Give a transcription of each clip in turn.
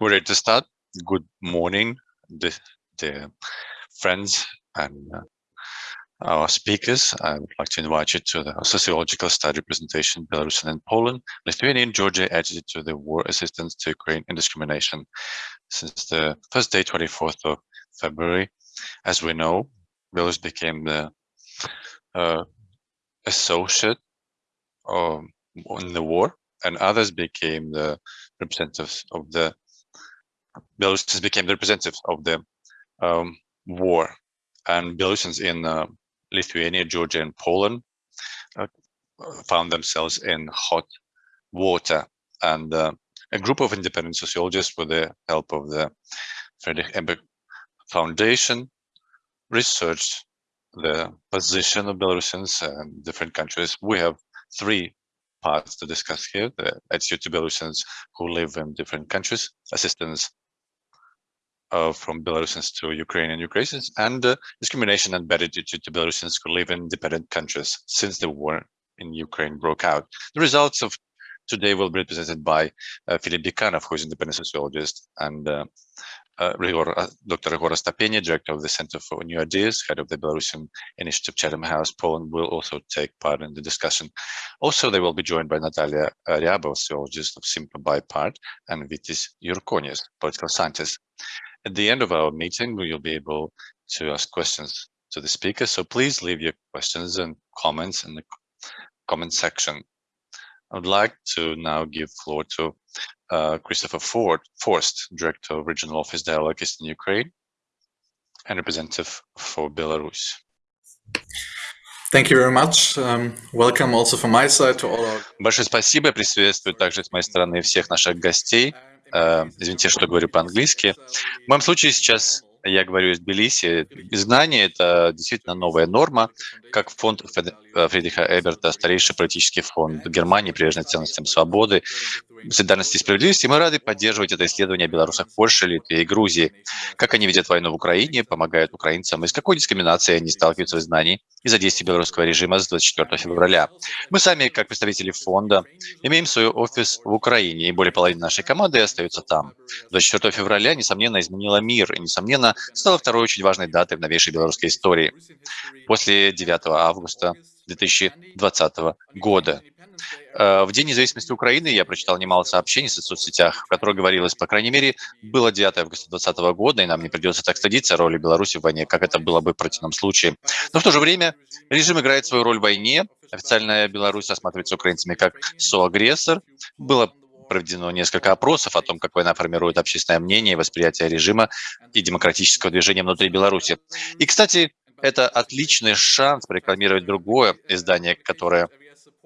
We're ready to start. Good morning, the, the friends and uh, our speakers. I would like to invite you to the sociological study presentation, Belarus and Poland, Lithuania and Georgia added to the war assistance to Ukraine and discrimination since the first day, 24th of February. As we know, Belarus became the uh, associate um, in the war and others became the representatives of the Belarusians became the representatives of the um, war, and Belarusians in uh, Lithuania, Georgia, and Poland uh, found themselves in hot water. And uh, a group of independent sociologists, with the help of the Friedrich Ebert Foundation, researched the position of Belarusians in different countries. We have three parts to discuss here, the attitude to Belarusians who live in different countries, assistance uh, from Belarusians to Ukrainian Ukrainians, and uh, discrimination and bad attitude to Belarusians who live in dependent countries since the war in Ukraine broke out. The results of today will be presented by uh, Philip Bikanov, who is an independent sociologist, and uh, uh, uh, Dr. Ryhor Astapenia, director of the Center for New Ideas, head of the Belarusian Initiative Chatham House, Poland, will also take part in the discussion. Also, they will be joined by Natalia Ryabova, sociologist of SYMPA BIPART, and Vytis Jurkonis, political scientist. At the end of our meeting, we will be able to ask questions to the speaker. So please leave your questions and comments in the comment section. I would like to now give floor to uh, Christopher Ford, Forst, Director of Regional Office Dialogue Eastern Ukraine and representative for Belarus. Thank you very much. Um, welcome also from my side to all our... Большое спасибо. Приветствую также с моей стороны всех наших гостей. Э, извините, что говорю по-английски. В моем случае сейчас я говорю из Тбилиси. Знание – это действительно новая норма, как фонд э, Фридриха Эберта, старейший политический фонд Германии, приверженный ценностям свободы, солидарности и справедливости. Мы рады поддерживать это исследование о белорусах Польши, Литве и Грузии. Как они видят войну в Украине, помогают украинцам, и с какой дискриминацией они сталкиваются в изгнании из-за действий белорусского режима с 24 февраля. Мы сами, как представители фонда, имеем свой офис в Украине, и более половины нашей команды остаются там. 24 февраля, несомненно, изменила мир, и, несомненно, стала второй очень важной датой в новейшей белорусской истории. После 9 августа 2020 года. Э, в День независимости Украины я прочитал немало сообщений в соцсетях, в которых говорилось, по крайней мере, было 9 августа 2020 года, и нам не придется так стыдиться роли Беларуси в войне, как это было бы в противном случае. Но в то же время режим играет свою роль в войне. Официальная Беларусь рассматривается украинцами как соагрессор. Было проведено несколько опросов о том, как война формирует общественное мнение, восприятие режима и демократического движения внутри Беларуси. И, кстати, это отличный шанс прорекламировать другое издание, которое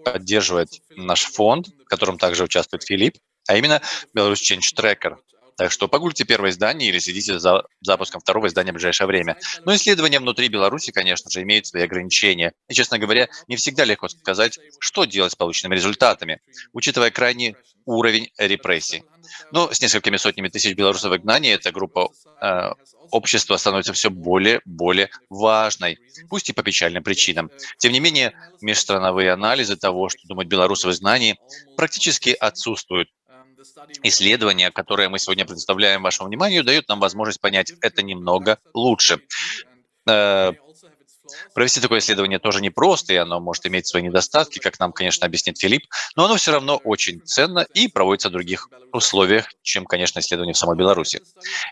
поддерживает наш фонд, в котором также участвует Филипп, а именно Belarus Change Tracker. Так что погуглите первое издание или следите за запуском второго издания в ближайшее время. Но исследования внутри Беларуси, конечно же, имеют свои ограничения. И, честно говоря, не всегда легко сказать, что делать с полученными результатами, учитывая крайний уровень репрессий. Но с несколькими сотнями тысяч белорусов в изгнании эта группа э, общества становится все более более важной, пусть и по печальным причинам. Тем не менее, межстрановые анализы того, что думают белорусы в изгнании, практически отсутствуют. Исследования, которые мы сегодня предоставляем вашему вниманию, дают нам возможность понять это немного лучше. Э, Провести такое исследование тоже непросто, и оно может иметь свои недостатки, как нам, конечно, объяснит Филипп, но оно все равно очень ценно и проводится в других условиях, чем, конечно, исследование в самой Беларуси.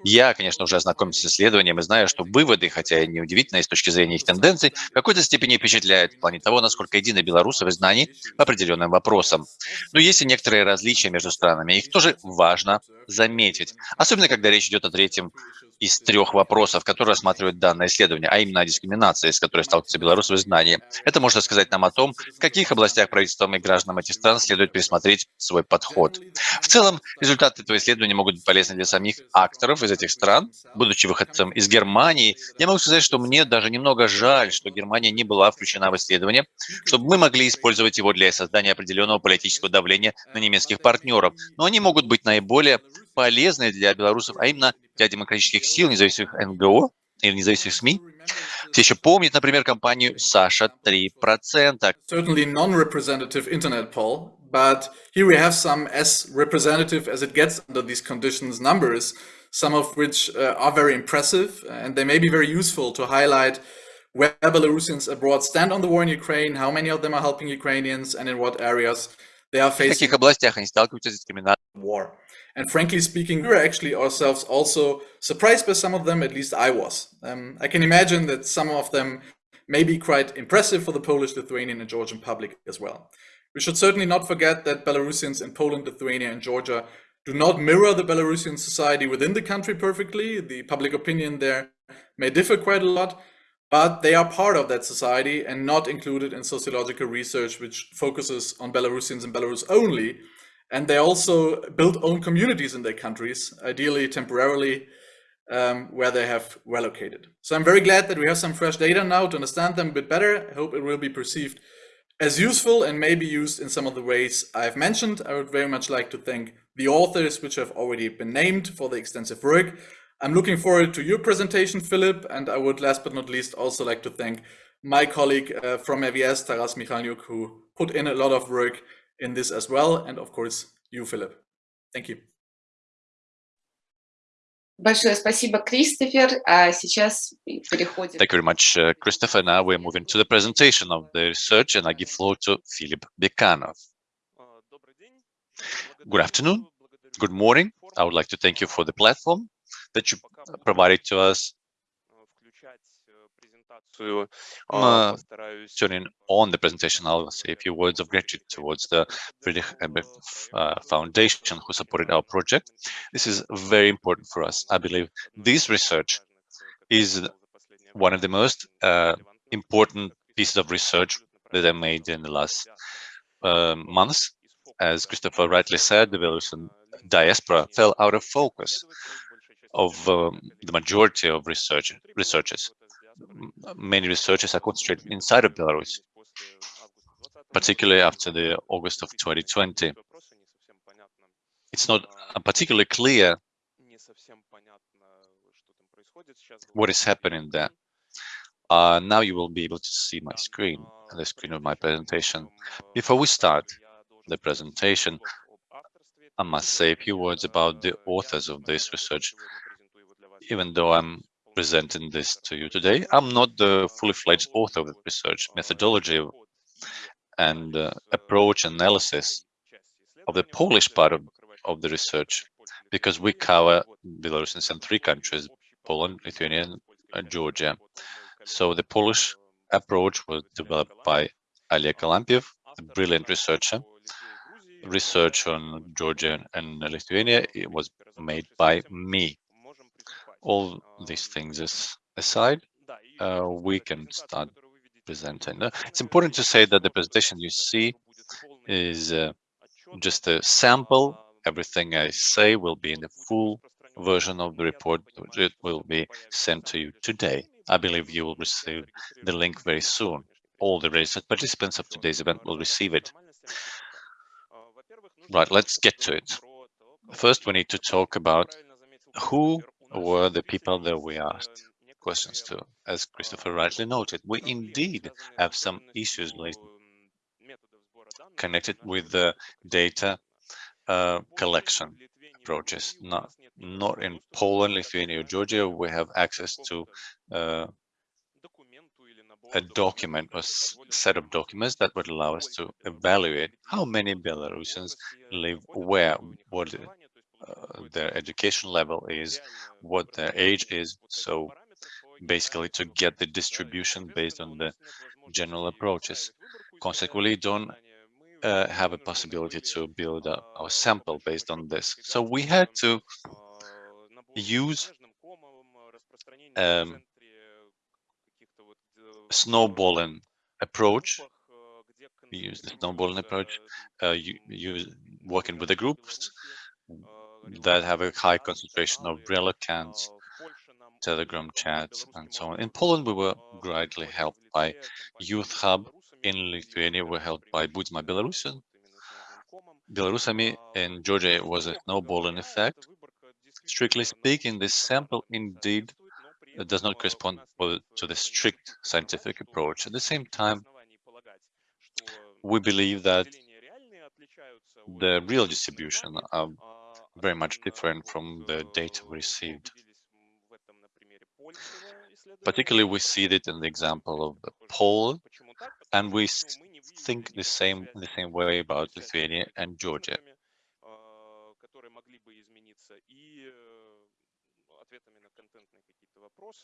Я, конечно, уже ознакомился с исследованием и знаю, что выводы, хотя и неудивительные с точки зрения их тенденций, в какой-то степени впечатляют в плане того, насколько едины белорусы в знании по определенным вопросам. Но есть и некоторые различия между странами, их тоже важно заметить, особенно когда речь идет о третьем из трех вопросов, которые рассматривает данное исследование, а именно о дискриминации, с которой сталкиваются белорусы в изгнании. Это может сказать нам о том, в каких областях правительством и гражданам этих стран следует пересмотреть свой подход. В целом, результаты этого исследования могут быть полезны для самих акторов из этих стран. Будучи выходцем из Германии, я могу сказать, что мне даже немного жаль, что Германия не была включена в исследование, чтобы мы могли использовать его для создания определенного политического давления на немецких партнеров. Но они могут быть наиболее полезны для белорусов, а именно для демократических сил, независимых НГО или независимых СМИ. Все еще помнят, например, компанию «Саша 3%». but here we have some as representative as it gets under these conditions numbers, some of which uh, are very impressive and they may be very useful to highlight where Belarusians abroad stand on the war in Ukraine, how many of them are helping Ukrainians and in what areas they are facing war. And frankly speaking, we were actually ourselves also surprised by some of them, at least I was. Um, I can imagine that some of them may be quite impressive for the Polish, Lithuanian and Georgian public as well. We should certainly not forget that Belarusians in Poland, Lithuania and Georgia do not mirror the Belarusian society within the country perfectly. The public opinion there may differ quite a lot, but they are part of that society and not included in sociological research which focuses on Belarusians in Belarus only. And they also build own communities in their countries, ideally temporarily, um, where they have relocated. So I'm very glad that we have some fresh data now to understand them a bit better. I hope it will be perceived as useful and may be used in some of the ways I've mentioned. I would very much like to thank the authors, which have already been named for the extensive work. I'm looking forward to your presentation, Philip, and I would last but not least also like to thank my colleague uh, from FES, Taras Michalniuk, who put in a lot of work in this as well. And of course, you, Philip. Thank you. Большое спасибо, А сейчас. Thank you very much, uh, Christopher. Now we're moving to the presentation of the research, and I give floor to Philip Bikanov. Good afternoon. Good morning. I would like to thank you for the platform that you provided to us uh, turning on the presentation, I'll say a few words of gratitude towards the Friedrich Ebert uh, Foundation who supported our project. This is very important for us. I believe this research is one of the most uh, important pieces of research that I made in the last uh, months. As Christopher rightly said, the Belarusian diaspora fell out of focus of um, the majority of research researchers many researchers are concentrated inside of Belarus, particularly after the August of 2020. It's not particularly clear what is happening there. Uh, now you will be able to see my screen, the screen of my presentation. Before we start the presentation, I must say a few words about the authors of this research. Even though I'm presenting this to you today. I'm not the fully fledged author of the research methodology and uh, approach analysis of the Polish part of, of the research because we cover Belarus in three countries, Poland, Lithuania, and Georgia. So the Polish approach was developed by Oleg Kalampiev, a brilliant researcher. Research on Georgia and Lithuania it was made by me all these things aside, uh, we can start presenting. Uh, it's important to say that the presentation you see is uh, just a sample. Everything I say will be in the full version of the report. It will be sent to you today. I believe you will receive the link very soon. All the registered participants of today's event will receive it. Right, let's get to it. First, we need to talk about who were the people that we asked questions to. As Christopher rightly noted, we indeed have some issues connected with the data uh, collection approaches. Not, not in Poland, Lithuania, or Georgia, we have access to uh, a document or set of documents that would allow us to evaluate how many Belarusians live where, what their education level is, what their age is. So basically to get the distribution based on the general approaches. Consequently, don't uh, have a possibility to build a, a sample based on this. So we had to use um, snowballing approach. We use the snowballing approach, uh, you, use working with the groups that have a high concentration of accounts, Telegram chats, and so on. In Poland, we were greatly helped by Youth Hub. In Lithuania, we were helped by Budzma Belarusian. Belarusami in Georgia was a snowballing effect. Strictly speaking, this sample indeed does not correspond to the strict scientific approach. At the same time, we believe that the real distribution are very much different from the data we received. Particularly, we see it in the example of Poland, and we think the same the same way about Lithuania and Georgia.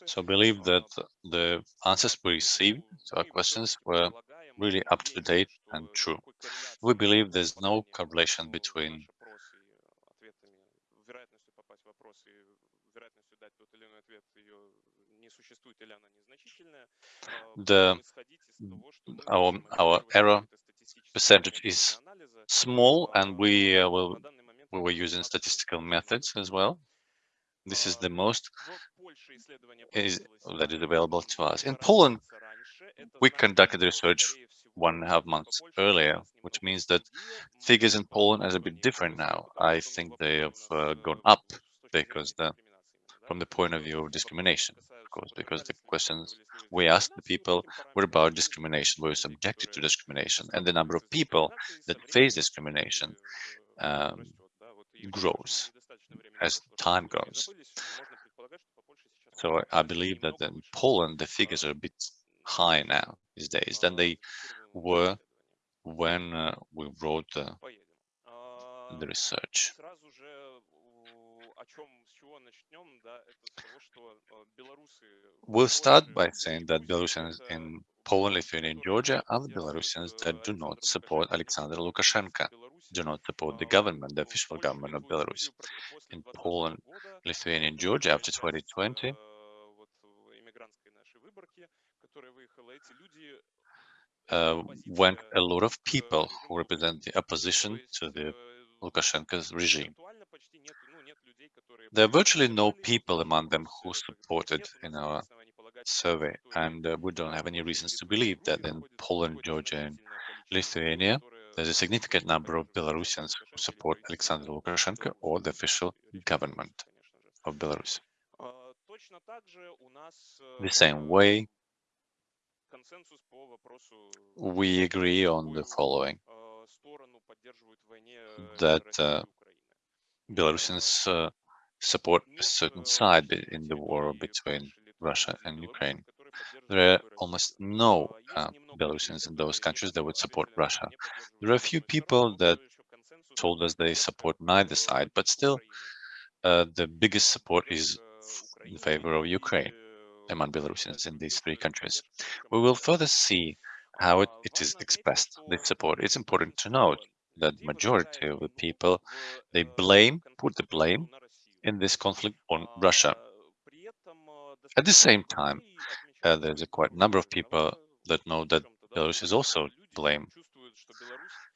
So I believe that the answers we received to our questions were really up to date and true. We believe there's no correlation between the our our error percentage is small and we uh, will we were using statistical methods as well. This is the most is that is available to us. In poland we conducted research one and a half months earlier which means that figures in poland are a bit different now. i think they have uh, gone up because the from the point of view of discrimination course, because the questions we asked the people were about discrimination, were subjected to discrimination, and the number of people that face discrimination um, grows as time goes. So I believe that in Poland, the figures are a bit high now these days than they were when uh, we wrote the, the research. We'll start by saying that Belarusians in Poland, Lithuania, and Georgia are the Belarusians that do not support Alexander Lukashenko, do not support the government, the official government of Belarus. In Poland, Lithuania, and Georgia after 2020, uh, went a lot of people who represent the opposition to the Lukashenko's regime. There are virtually no people among them who supported in our survey, and uh, we don't have any reasons to believe that in Poland, Georgia, and Lithuania, there's a significant number of Belarusians who support Alexander Lukashenko or the official government of Belarus. The same way, we agree on the following, that uh, Belarusians uh, support a certain side in the war between Russia and Ukraine. There are almost no uh, Belarusians in those countries that would support Russia. There are a few people that told us they support neither side, but still uh, the biggest support is in favor of Ukraine among Belarusians in these three countries. We will further see how it, it is expressed, this support. It's important to note that majority of the people, they blame, put the blame in this conflict on Russia. At the same time, uh, there's a quite number of people that know that Belarus is also blame.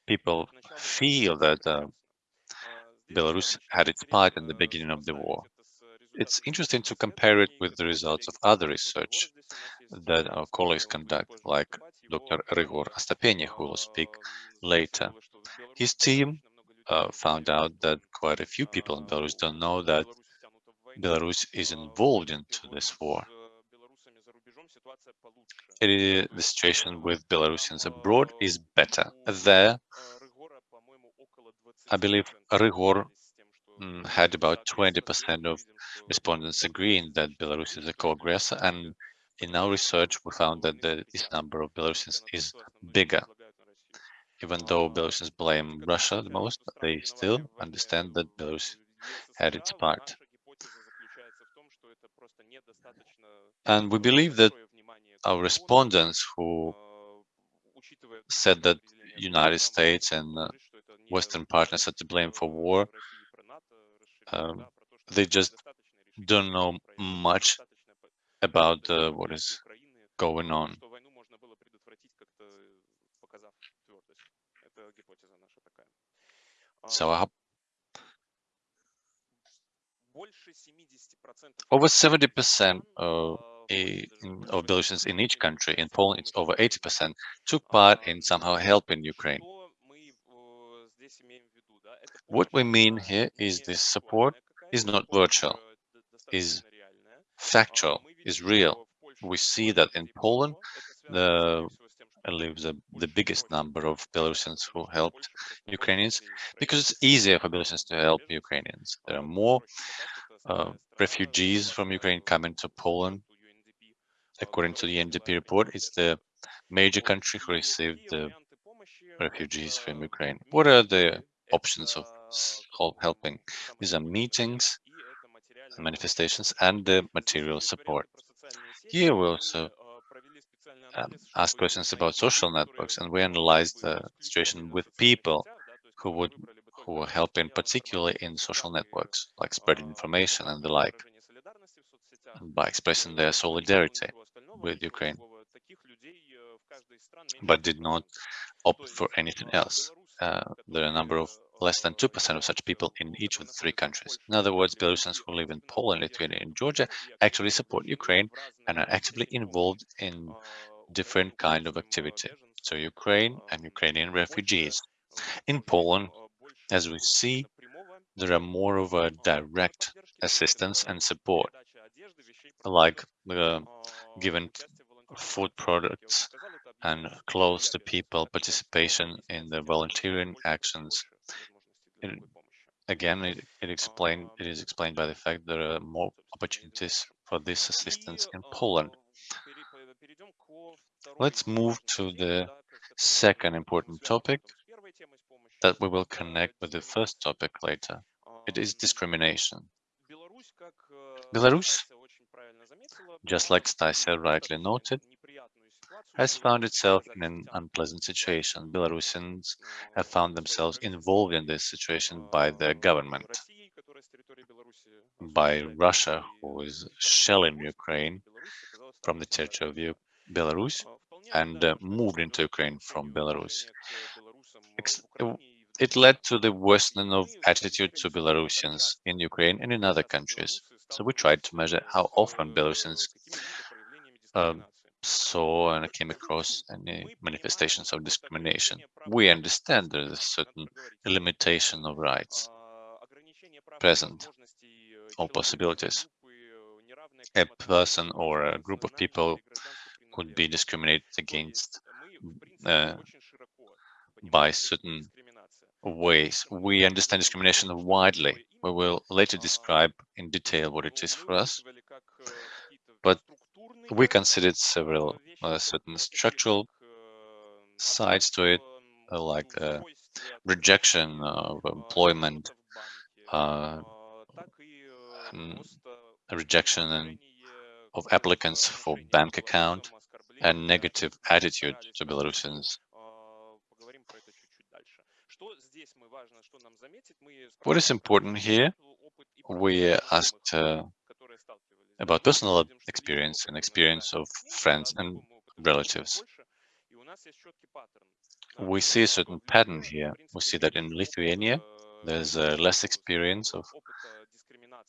People feel that uh, Belarus had its part in the beginning of the war. It's interesting to compare it with the results of other research that our colleagues conduct, like Dr. Ryhor Astapenia, who will speak later. His team uh, found out that quite a few people in Belarus don't know that Belarus is involved into this war. The situation with Belarusians abroad is better. There, I believe Ryhor mm, had about 20% of respondents agreeing that Belarus is a co-aggressor, and in our research we found that the, this number of Belarusians is bigger. Even though Belarusians blame Russia the most, they still understand that Belarus had its part. And we believe that our respondents who said that United States and uh, Western partners are to blame for war, um, they just don't know much about uh, what is going on. So over 70% of, of Belarusians in each country, in Poland it's over 80%, took part in somehow helping Ukraine. What we mean here is this support is not virtual, is factual, is real. We see that in Poland, the lives a, the biggest number of Belarusians who helped Ukrainians because it's easier for Belarusians to help Ukrainians. There are more uh, refugees from Ukraine coming to Poland. According to the UNDP report, it's the major country who received the refugees from Ukraine. What are the options of helping? These are meetings, manifestations, and the material support. Here we also um, ask questions about social networks, and we analyzed the situation with people who would who were helping, particularly in social networks, like spreading information and the like, by expressing their solidarity with Ukraine, but did not opt for anything else. Uh, there are a number of less than 2% of such people in each of the three countries. In other words, Belarusians who live in Poland, Lithuania, and Georgia actually support Ukraine and are actively involved in different kind of activity. So Ukraine and Ukrainian refugees. In Poland, as we see, there are more of a direct assistance and support, like uh, given food products and close to people participation in the volunteering actions. It, again, it, it explained it is explained by the fact there are more opportunities for this assistance in Poland. Let's move to the second important topic that we will connect with the first topic later. It is discrimination. Belarus, just like Stasia rightly noted, has found itself in an unpleasant situation. Belarusians have found themselves involved in this situation by their government, by Russia, who is shelling Ukraine from the territory of Belarus and uh, moved into Ukraine from Belarus. It led to the worsening of attitude to Belarusians in Ukraine and in other countries. So we tried to measure how often Belarusians um, saw and came across any manifestations of discrimination. We understand there is a certain limitation of rights present or possibilities. A person or a group of people could be discriminated against uh, by certain ways. We understand discrimination widely. We will later describe in detail what it is for us. But we considered several uh, certain structural sides to it, uh, like uh, rejection of employment, uh, rejection of applicants for bank account, and negative attitude to Belarusians. What is important here? We asked uh, about personal experience and experience of friends and relatives. We see a certain pattern here. We see that in Lithuania, there's uh, less experience of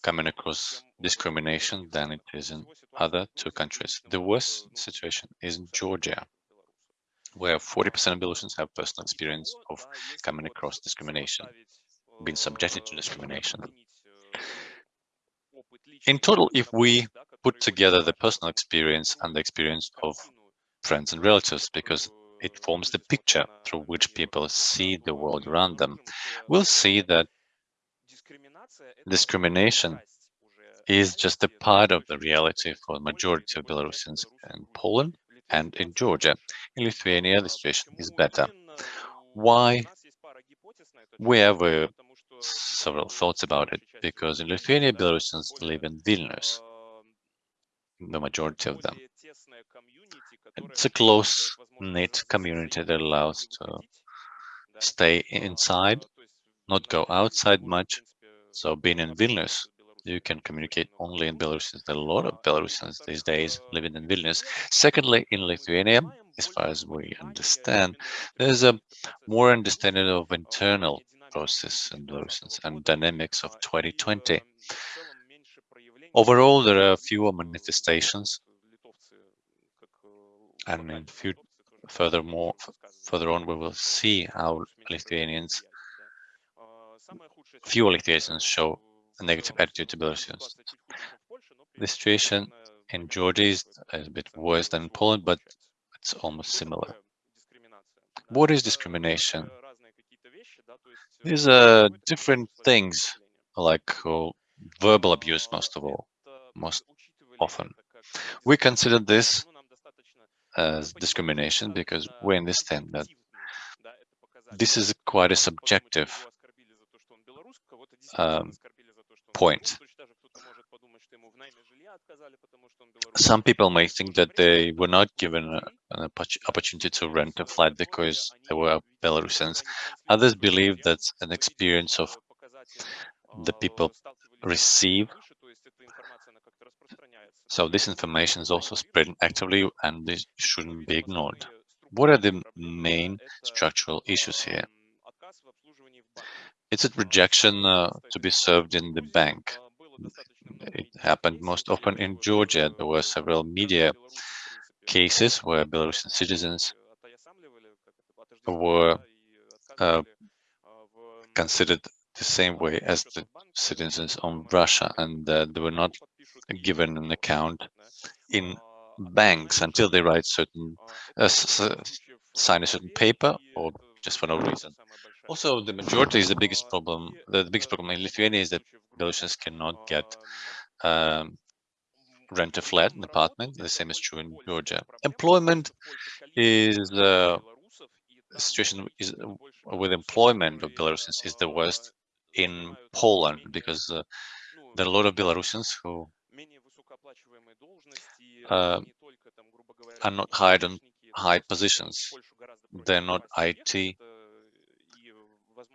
coming across discrimination than it is in other two countries. The worst situation is in Georgia, where 40% of Belarusians have personal experience of coming across discrimination, being subjected to discrimination. In total, if we put together the personal experience and the experience of friends and relatives, because it forms the picture through which people see the world around them, we'll see that discrimination is just a part of the reality for the majority of Belarusians in Poland and in Georgia. In Lithuania, the situation is better. Why? We have uh, several thoughts about it, because in Lithuania, Belarusians live in Vilnius, the majority of them. It's a close-knit community that allows to stay inside, not go outside much. So being in Vilnius you can communicate only in Belarus. There's a lot of Belarusians these days living in Vilnius. Secondly, in Lithuania, as far as we understand, there's a more understanding of internal process in Belarusians and dynamics of 2020. Overall, there are fewer manifestations, and in few, furthermore, further on, we will see how Lithuanians, fewer Lithuanians show negative attitude to Belarusians. The situation in Georgia is a bit worse than Poland, but it's almost similar. What is discrimination? These are different things, like uh, verbal abuse, most of all, most often. We consider this as discrimination because we understand that this is quite a subjective um, point. Some people may think that they were not given an opportunity to rent a flat because they were Belarusians. Others believe that's an experience of the people receive. So this information is also spread actively and this shouldn't be ignored. What are the main structural issues here? It's a rejection uh, to be served in the bank. It happened most often in Georgia. There were several media cases where Belarusian citizens were uh, considered the same way as the citizens of Russia, and uh, they were not given an account in banks until they write certain, uh, sign a certain paper, or just for no reason. Also, the majority is the biggest problem. The, the biggest problem in Lithuania is that Belarusians cannot get um, rent a flat, an apartment. The same is true in Georgia. Employment is uh, the situation is uh, with employment of Belarusians is the worst in Poland because uh, there are a lot of Belarusians who uh, are not hired on high positions. They're not IT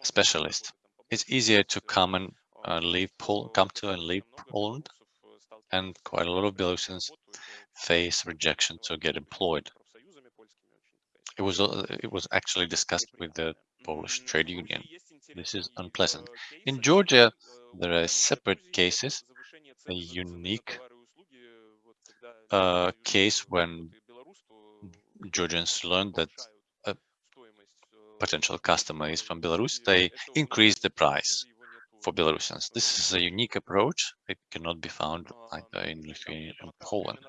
specialists. It's easier to come and uh, leave Pol come to and leave Poland, and quite a lot of Belarusians face rejection to get employed. It was uh, it was actually discussed with the Polish trade union. This is unpleasant. In Georgia, there are separate cases, a unique uh, case when Georgians learned that potential customer is from Belarus, they increase the price for Belarusians. This is a unique approach. It cannot be found either in Lithuania and Poland.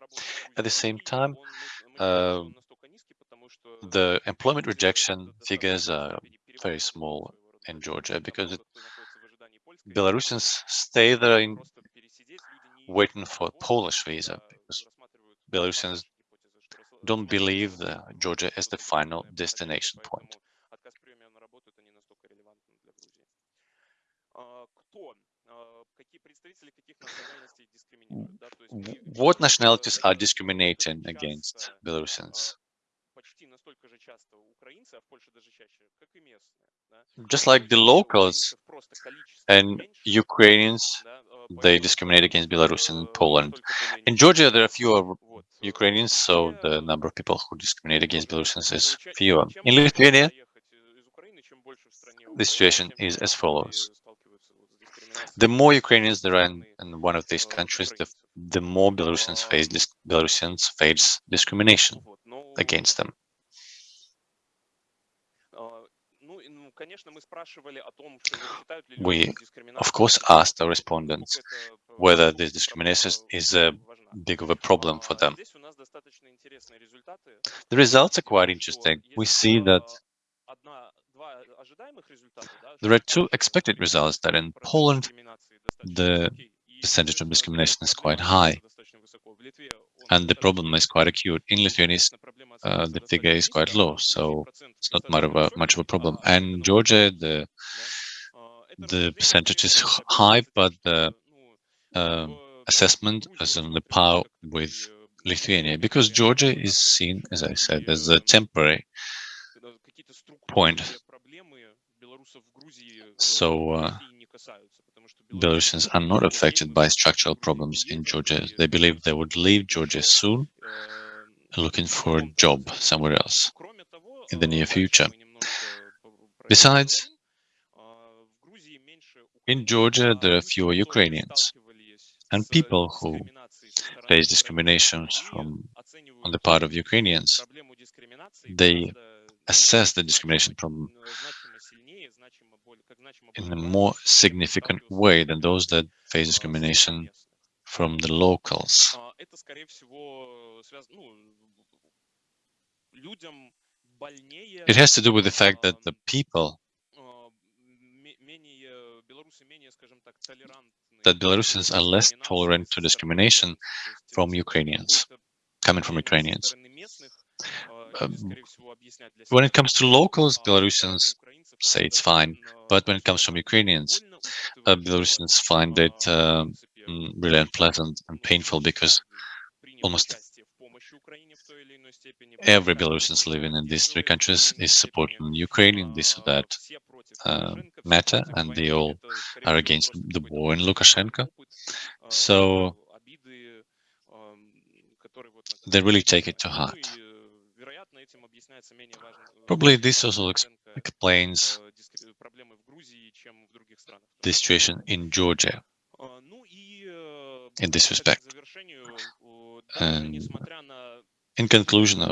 At the same time, uh, the employment rejection figures are very small in Georgia because it, Belarusians stay there in, waiting for Polish visa because Belarusians don't believe Georgia as the final destination point. What nationalities are discriminating against Belarusians? Just like the locals and Ukrainians, they discriminate against Belarusians in Poland. In Georgia, there are fewer Ukrainians, so the number of people who discriminate against Belarusians is fewer. In Lithuania, the situation is as follows. The more Ukrainians there are in, in one of these countries, the, the more Belarusians face, Belarusians face discrimination against them. We, of course, asked our respondents whether this discrimination is a big of a problem for them. The results are quite interesting. We see that there are two expected results that in Poland, the percentage of discrimination is quite high, and the problem is quite acute. In Lithuania, uh, the figure is quite low, so it's not much of a, much of a problem. And Georgia, the the percentage is high, but the uh, assessment is on the par with Lithuania, because Georgia is seen, as I said, as a temporary point. So uh, Belarusians are not affected by structural problems in Georgia. They believe they would leave Georgia soon, looking for a job somewhere else in the near future. Besides, in Georgia, there are fewer Ukrainians, and people who face discriminations from on the part of Ukrainians, they assess the discrimination problem in a more significant way than those that face discrimination from the locals. It has to do with the fact that the people, that Belarusians are less tolerant to discrimination from Ukrainians, coming from Ukrainians. Um, when it comes to locals, Belarusians say it's fine, but when it comes from Ukrainians, uh, Belarusians find it uh, really unpleasant and painful because almost every Belarusians living in these three countries is supporting Ukraine in this or that uh, matter, and they all are against the war in Lukashenko. So they really take it to heart. Probably this also explains the situation in Georgia. In this respect. And in conclusion,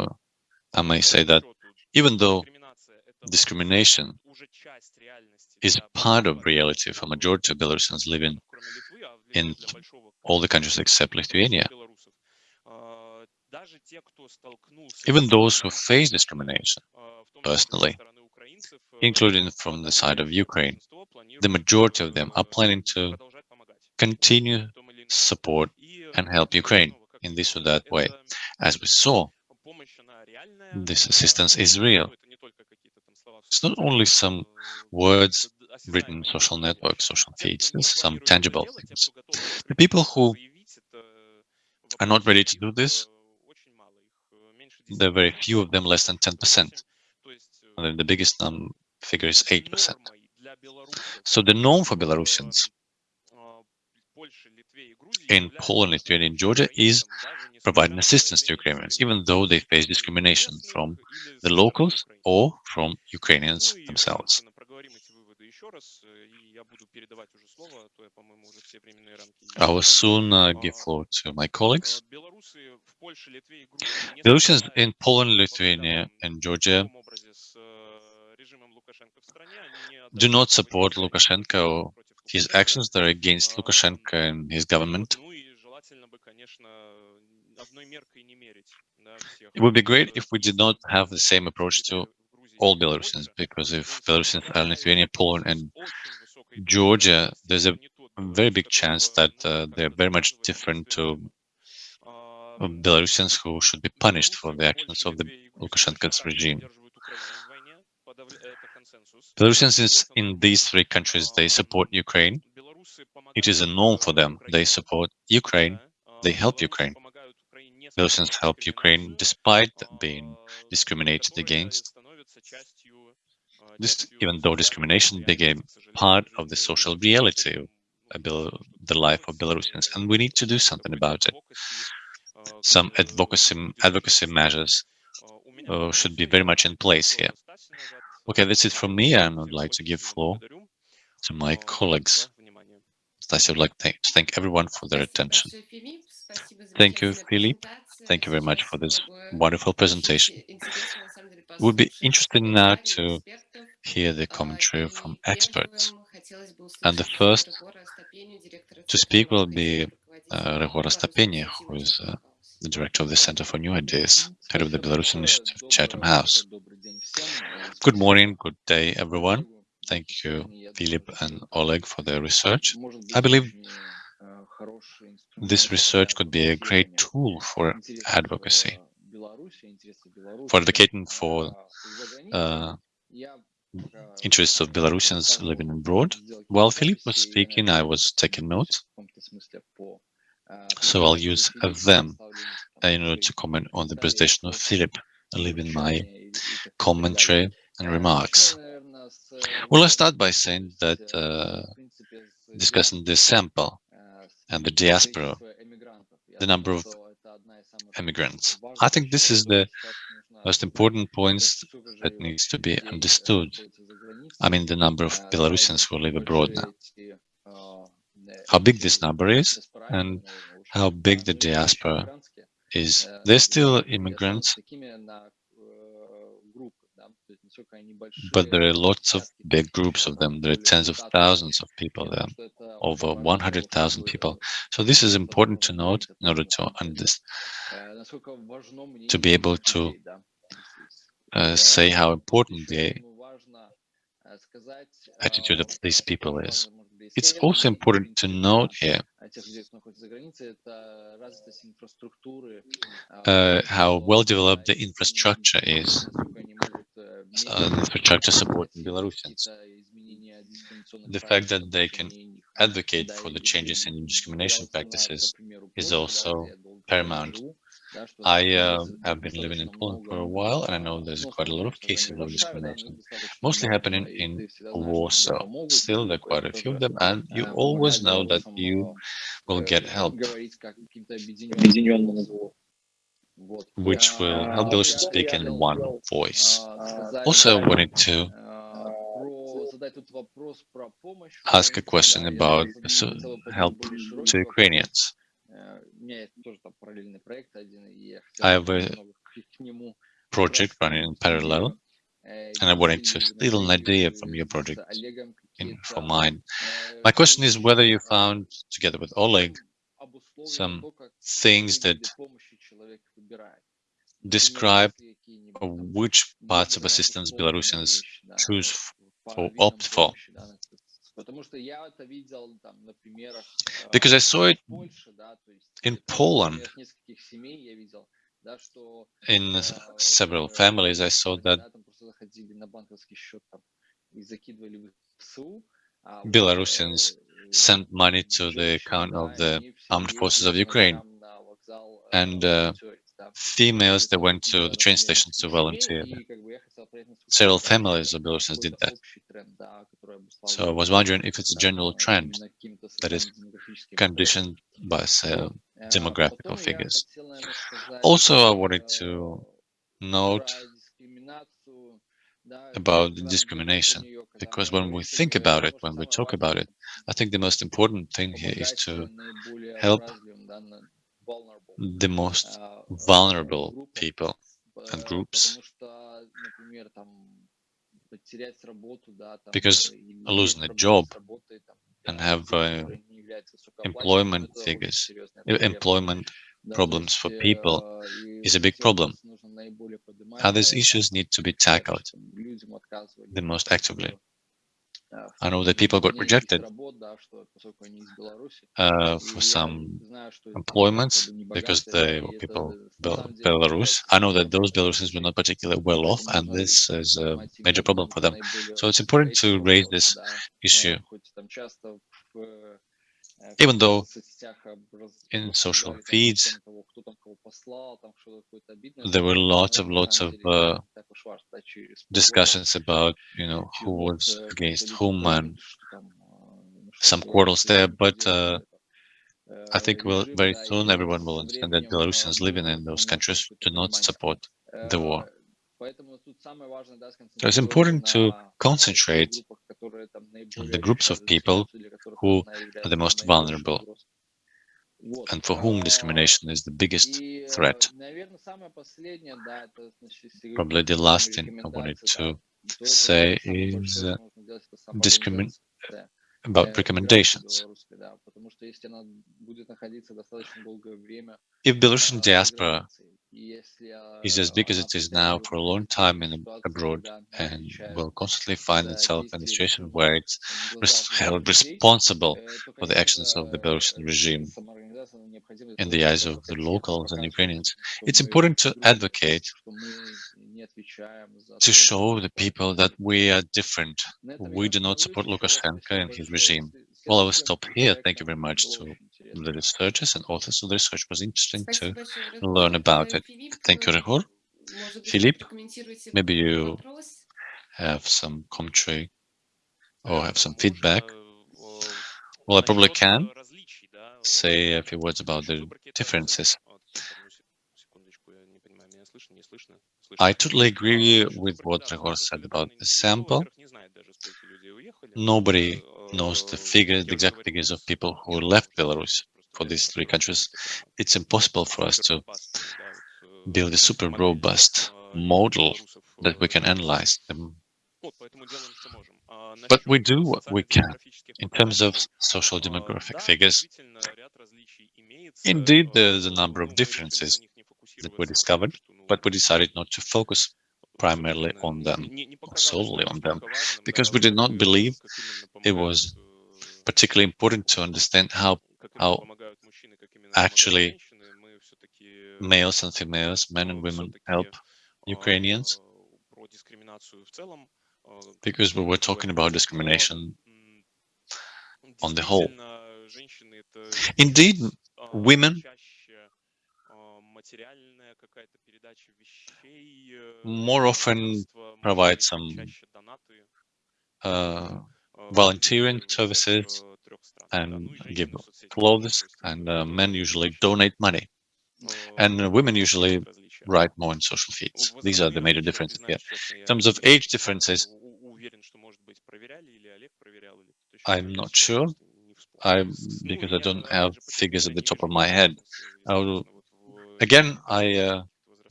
I may say that even though discrimination is a part of reality for majority of Belarusians living in all the countries except Lithuania, even those who face discrimination personally, including from the side of Ukraine, the majority of them are planning to continue support and help Ukraine in this or that way. As we saw, this assistance is real. It's not only some words written in social networks, social feeds, there's some tangible things. The people who are not ready to do this, there are very few of them, less than 10%. And the biggest um, figure is 8%. So the norm for Belarusians in Poland, Lithuania, and Georgia is providing assistance to Ukrainians, even though they face discrimination from the locals or from Ukrainians themselves. I will soon uh, give floor to my colleagues. Belarusians in Poland, Lithuania, and Georgia do not support Lukashenko or his actions that are against Lukashenko and his government. It would be great if we did not have the same approach to all Belarusians, because if Belarusians are Lithuania, Poland, and Georgia, there's a very big chance that uh, they're very much different to Belarusians who should be punished for the actions of the Lukashenko's regime. Belarusians in these three countries, they support Ukraine. It is a norm for them. They support Ukraine. They help Ukraine. Belarusians help Ukraine despite being discriminated against. This, even though discrimination became part of the social reality of the life of Belarusians, and we need to do something about it. Some advocacy, advocacy measures uh, uh should be very much in place here. Okay, that's it from me, and I'd like to give floor to my colleagues. I would like to thank everyone for their attention. Thank you, Philippe. Thank you very much for this wonderful presentation. Would be interesting now to hear the commentary from experts. And the first to speak will be uh, Stapeni, who is uh, the director of the Center for New Ideas, head of the Belarus Initiative, Chatham House. Good morning, good day, everyone. Thank you, Philip and Oleg, for their research. I believe this research could be a great tool for advocacy, for advocating for uh, interests of Belarusians living abroad. While Philip was speaking, I was taking notes, so I'll use them in order to comment on the presentation of Philip, leaving my commentary and remarks. Well, I'll start by saying that uh, discussing the sample and the diaspora, the number of immigrants. I think this is the most important points that needs to be understood. I mean, the number of Belarusians who live abroad now. How big this number is and how big the diaspora is. They're still immigrants, but there are lots of big groups of them. There are tens of thousands of people there, over 100,000 people. So this is important to note in order to understand, to be able to uh, say how important the attitude of these people is. It's also important to note here uh, how well developed the infrastructure is, uh, infrastructure supporting Belarusians. The fact that they can advocate for the changes in discrimination practices is also paramount. I uh, have been living in Poland for a while, and I know there's quite a lot of cases of discrimination, mostly happening in Warsaw. Still, there are quite a few of them, and you always know that you will get help, which will help Belarusians speak in one voice. Also, I wanted to ask a question about help to Ukrainians. I have a project running in parallel, and I wanted to steal an idea from your project in, for mine. My question is whether you found, together with Oleg, some things that describe which parts of assistance Belarusians choose or opt for. Because I saw it in Poland. In several families, I saw that Belarusians sent money to the account of the armed forces of Ukraine. And uh, females that went to the train stations to volunteer. Several families of Belarusians did that. So I was wondering if it's a general trend that is conditioned by say, demographical figures. Also, I wanted to note about the discrimination, because when we think about it, when we talk about it, I think the most important thing here is to help the most vulnerable people and groups. Because losing a job and have uh, employment figures, employment problems for people is a big problem. How these issues need to be tackled the most actively. I know that people got rejected uh, for some employments because they were people Bel Belarus. I know that those Belarusians were not particularly well off, and this is a major problem for them. So it's important to raise this issue even though in social feeds there were lots of lots of uh, discussions about you know who was against whom and some quarrels there but uh, I think well, very soon everyone will understand that Belarusians living in those countries do not support the war. So it's important to concentrate on the groups of people who are the most vulnerable and for whom discrimination is the biggest threat. Probably the last thing I wanted to say is uh, discrimin about recommendations. If Belarusian diaspora is as big as it is now for a long time in abroad and will constantly find itself in a situation where it's held responsible for the actions of the Belarusian regime in the eyes of the locals and Ukrainians. It's important to advocate to show the people that we are different. We do not support Lukashenko and his regime. Well, I will stop here. Thank you very much to the researchers and authors of the research. It was interesting to learn about it. Thank you, Ryhor. Philippe, maybe you have some commentary or have some feedback. Well, I probably can say a few words about the differences. I totally agree with what Ryhor said about the sample. Nobody knows the figures, the exact figures of people who left Belarus for these three countries. It's impossible for us to build a super robust model that we can analyze them. But we do what we can in terms of social demographic figures. Indeed, there's a number of differences that we discovered, but we decided not to focus primarily on them, solely on them, because we did not believe it was particularly important to understand how how actually males and females, men and women help Ukrainians, because we were talking about discrimination on the whole. Indeed, women more often provide some uh, volunteering services and give clothes, and uh, men usually donate money, and women usually write more in social feeds. These are the major differences here. In terms of age differences, I'm not sure. I because I don't have figures at the top of my head. I will, again, I uh,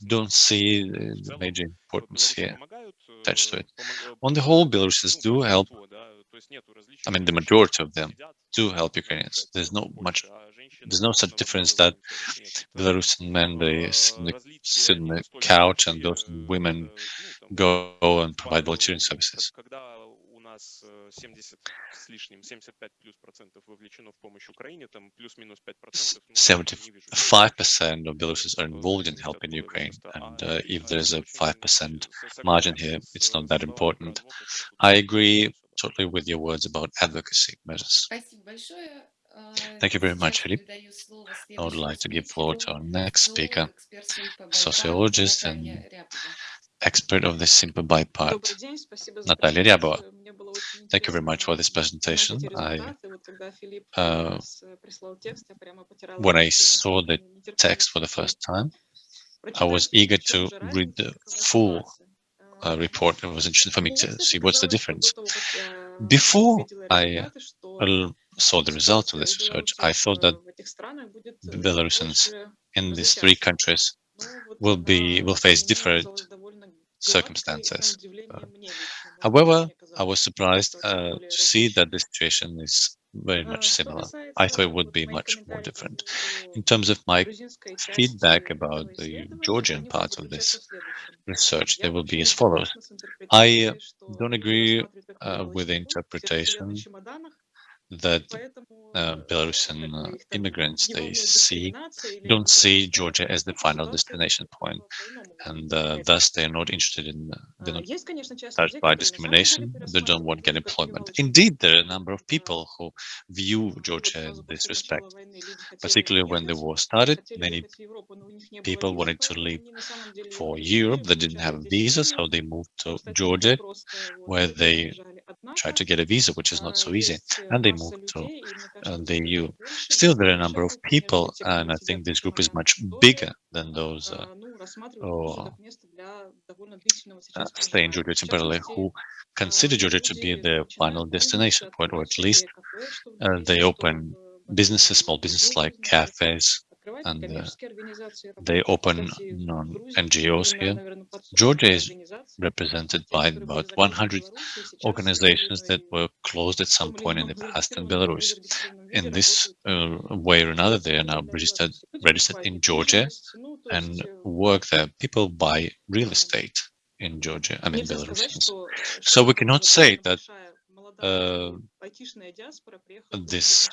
don't see the, major importance here attached to it. On the whole, Belarusians do help. I mean, the majority of them do help Ukrainians. There's no much, there's no such difference that Belarusian men they sit in the, sit in the couch and those women go and provide volunteering services. 75% of Belarusians are involved in helping Ukraine, and uh, if there's a 5% margin here, it's not that important. I agree totally with your words about advocacy measures. Thank you very much, Philip. I would like to give floor to our next speaker, sociologist and expert of the SYMPA BIPART, Natalia Ryabova. Thank you very much for this presentation. I, uh, when I saw the text for the first time, I was eager to read the full uh, report. It was interesting for me to see what's the difference. Before I saw the results of this research, I thought that the Belarusians in these three countries will be will face different circumstances. However, I was surprised uh, to see that the situation is very much similar. I thought it would be much more different. In terms of my feedback about the Georgian part of this research, they will be as follows. I don't agree uh, with the interpretation that uh, Belarusian uh, immigrants they see don't see Georgia as the final destination point, and uh, thus they are not interested in they're not touched by discrimination. They don't want to get employment. Indeed, there are a number of people who view Georgia in this respect, particularly when the war started. Many people wanted to leave for Europe. They didn't have a visa, so they moved to Georgia, where they tried to get a visa, which is not so easy, and they moved to uh, the EU. Still, there are a number of people, and I think this group is much bigger than those uh, or, uh, stay in Georgia temporarily, who consider Georgia to be their final destination point, or at least uh, they open businesses, small businesses like cafes, and uh, they open NGOs here. Georgia is represented by about 100 organizations that were closed at some point in the past in Belarus. In this uh, way or another, they are now registered, registered in Georgia and work there. People buy real estate in Georgia, I mean Belarusians. So we cannot say that uh, this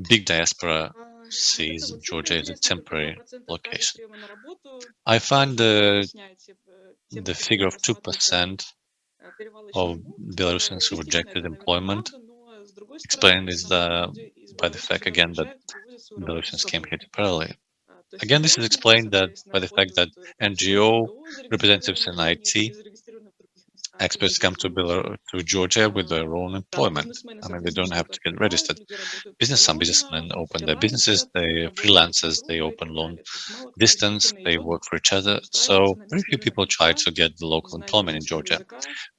big diaspora sees Georgia as a temporary location. I find the, the figure of 2% of Belarusians who rejected employment explained is the, uh, by the fact again that Belarusians came here temporarily. Again, this is explained that by the fact that NGO representatives in IT experts come to to Georgia with their own employment. I mean, they don't have to get registered. Business, some businessmen open their businesses, they freelancers, they open long distance, they work for each other. So very few people try to get the local employment in Georgia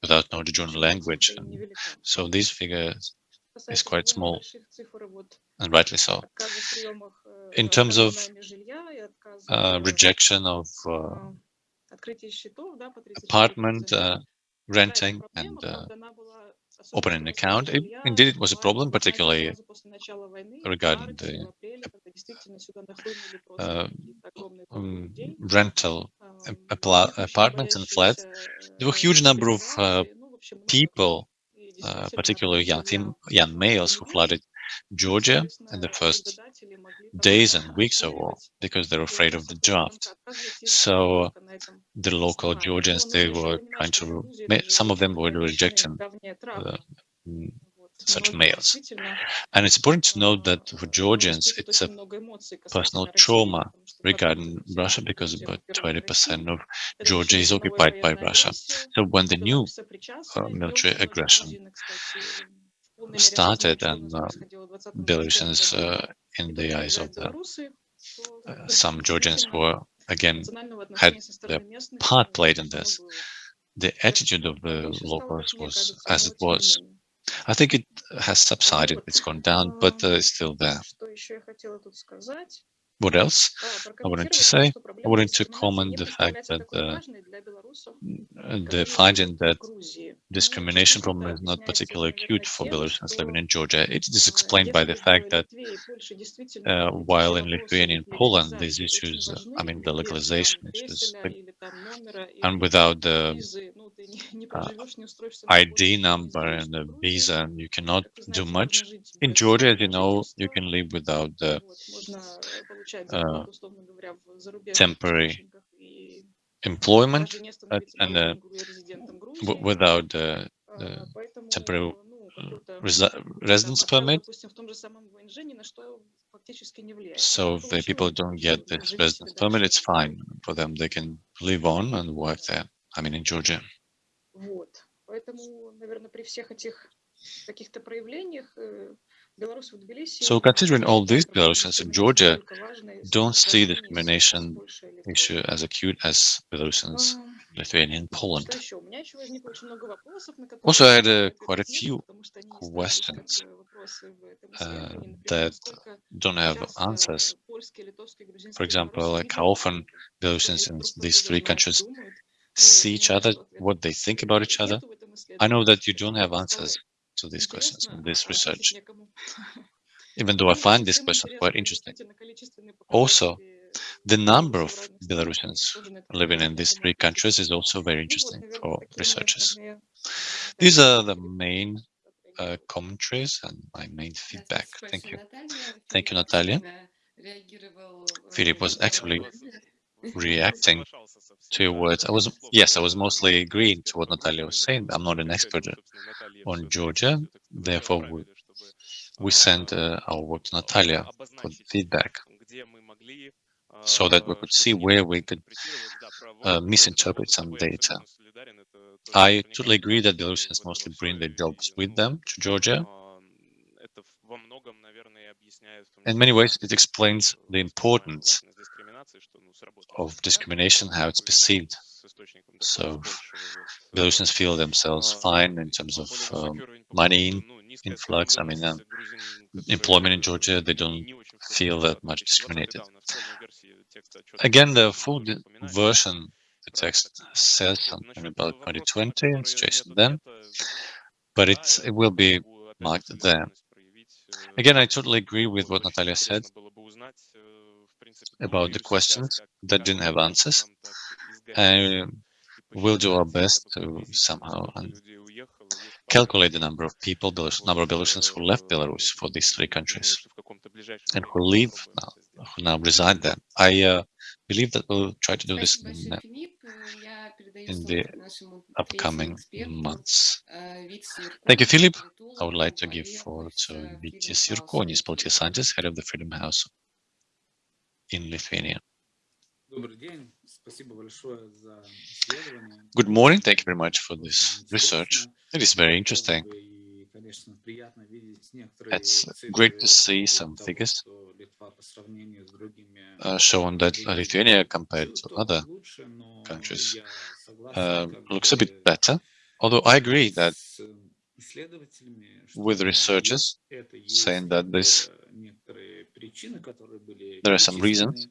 without knowing the language. And so this figure is quite small, and rightly so. In terms of uh, rejection of uh, apartment, uh, renting and uh, opening an account. It, indeed, it was a problem, particularly regarding the uh, um, rental ap- apartments and flats. There were a huge number of uh, people, uh, particularly young young males, who flooded Georgia in the first days and weeks war because they're afraid of the draft. So the local Georgians they were trying to some of them were rejecting mm, such males. And it's important to note that for Georgians, it's a personal trauma regarding Russia because about 20% of Georgia is occupied by Russia. So when the new uh, military aggression started and uh, Belarusians, uh, in the eyes of the uh, some Georgians were again had their part played in this. The attitude of the locals was as it was. I think it has subsided, it's gone down, but uh, it's still there. What else? I wanted to say, I wanted to comment the fact that uh, the finding that discrimination problem is not particularly acute for Belarusians living in Georgia. It is explained by the fact that uh, while in Lithuania and Poland, these issues, I mean, the legalization issues, and without the uh, ID number and the visa, you cannot do much. In Georgia, as you know, you can live without the uh, temporary employment and uh, without the temporary residence permit. So the people don't get this residence permit, it's fine for them. They can live on and work there. I mean, in Georgia. So considering all these Belarusians in Georgia don't see discrimination issue as acute as Belarusians Lithuania and Poland. Also, I had uh, quite a few questions uh, that don't have answers. For example, like how often Belarusians in these three countries see each other, what they think about each other. I know that you don't have answers to these questions in this research, even though I find these questions quite interesting. Also, the number of Belarusians living in these three countries is also very interesting for researchers. These are the main uh, commentaries and my main feedback. Thank you. Thank you, Natalia. Philip was actually reacting to your words. I was, yes, I was mostly agreeing to what Natalia was saying. I'm not an expert on Georgia, therefore we, we sent uh, our work to Natalia for feedback so that we could see where we could uh, misinterpret some data. I totally agree that Belarusians mostly bring their jobs with them to Georgia. In many ways, it explains the importance of discrimination, how it's perceived. So Belarusians feel themselves fine in terms of um, money influx. I mean, um, employment in Georgia, they don't feel that much discriminated. Again, the full version, the text says something about 2020 and situation then, but it's, it will be marked there. Again, I totally agree with what Natalia said about the questions that didn't have answers. And we'll do our best to somehow calculate the number of people, the number of Belarusians who left Belarus for these three countries and who live now, who now reside there? I uh, believe that we'll try to do this in, in the upcoming months. Thank you, Philip. I would like to give floor to Vytis Jurkonis, political scientist, head of the Freedom House in Lithuania. Good morning. Thank you very much for this research. It is very interesting. It's great to see some figures shown that Lithuania, compared to other countries, uh, looks a bit better. Although I agree that with researchers saying that this there are some reasons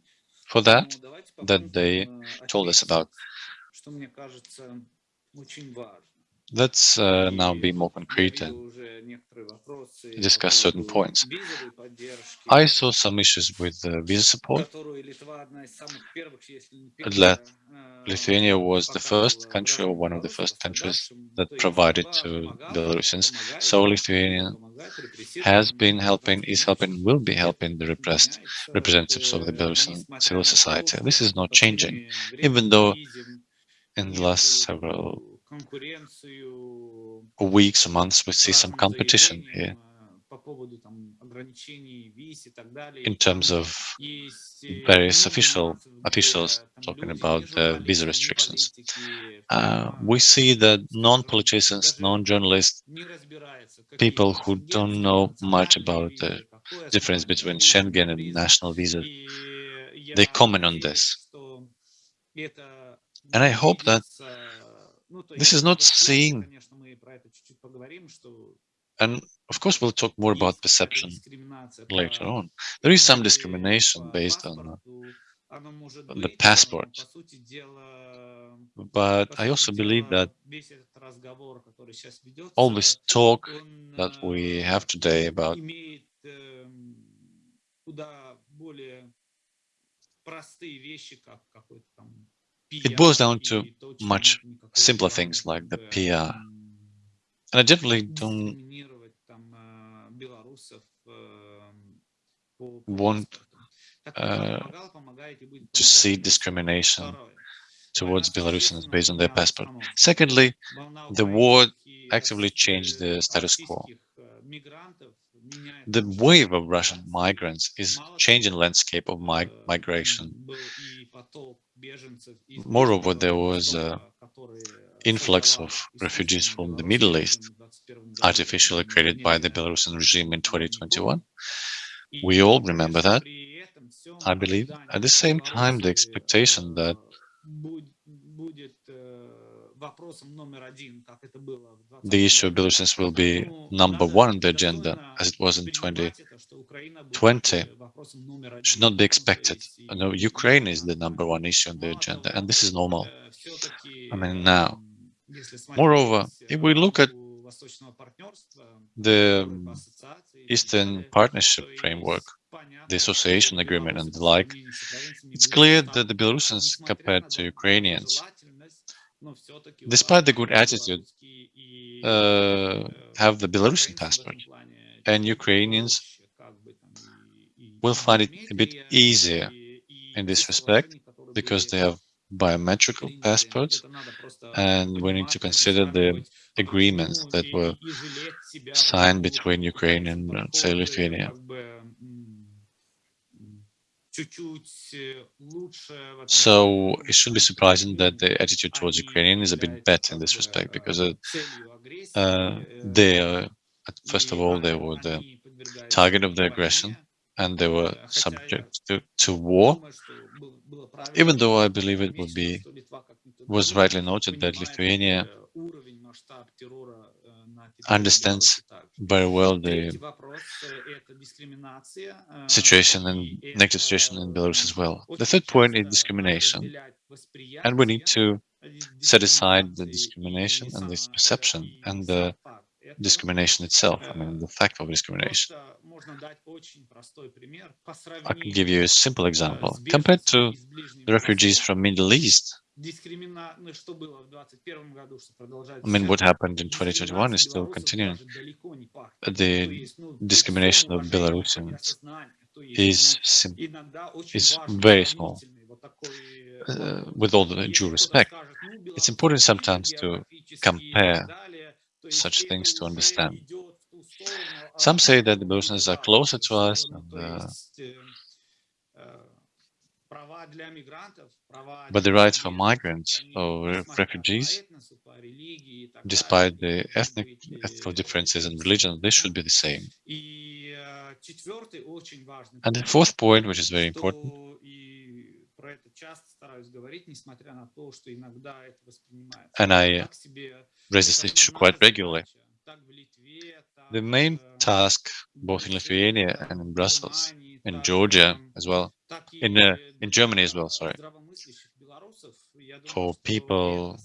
for that that they told us about. Let's uh, now be more concrete and discuss certain points. I saw some issues with uh, visa support. Lithuania was the first country or one of the first countries that provided to Belarusians. So Lithuania has been helping, is helping, will be helping the repressed representatives of the Belarusian civil society. This is not changing, even though in the last several weeks or months we see some competition here in terms of various official officials talking about the visa restrictions. Uh, we see that non-politicians, non-journalists, people who don't know much about the difference between Schengen and national visas, they comment on this. And I hope that this is not seen and of course, we'll talk more about perception later on. There is some discrimination based on the passport. But I also believe that all this talk that we have today about it boils down to much simpler things like the PR. And I definitely don't want uh, to see discrimination towards Belarusians based on their passport. Secondly, the war actively changed the status quo. The wave of Russian migrants is changing landscape of mi migration. Moreover, there was a uh, influx of refugees from the Middle East, artificially created by the Belarusian regime in 2021. We all remember that, I believe. At the same time, the expectation that the issue of Belarusians will be number one on the agenda, as it was in 2020, should not be expected. No, Ukraine is the number one issue on the agenda, and this is normal. I mean, now, Moreover, if we look at the Eastern Partnership Framework, the association agreement and the like, it's clear that the Belarusians compared to Ukrainians, despite the good attitude, uh, have the Belarusian passport, and Ukrainians will find it a bit easier in this respect because they have biometrical passports, and we need to consider the agreements that were signed between Ukraine and, say, Lithuania. So it should be surprising that the attitude towards Ukrainian is a bit better in this respect, because uh, uh, they, are, first of all, they were the target of the aggression, and they were subject to, to war, even though I believe it would be was rightly noted that Lithuania understands very well the situation and negative situation in Belarus as well. The third point is discrimination, and we need to set aside the discrimination and this perception and the discrimination itself, I mean, the fact of discrimination. I can give you a simple example. Compared to the refugees from Middle East, I mean, what happened in 2021 is still continuing. The discrimination of Belarusians is is very small. Uh, with all the due respect, it's important sometimes to compare such things to understand. Some say that the Belarusians are closer to us, and, uh, but the rights for migrants or refugees, despite the ethnic ethnic differences and religion, they should be the same. And the fourth point, which is very important, and I raise this issue quite regularly. The main task, both in Lithuania and in Brussels, in Georgia as well, in uh, in Germany as well, sorry, for people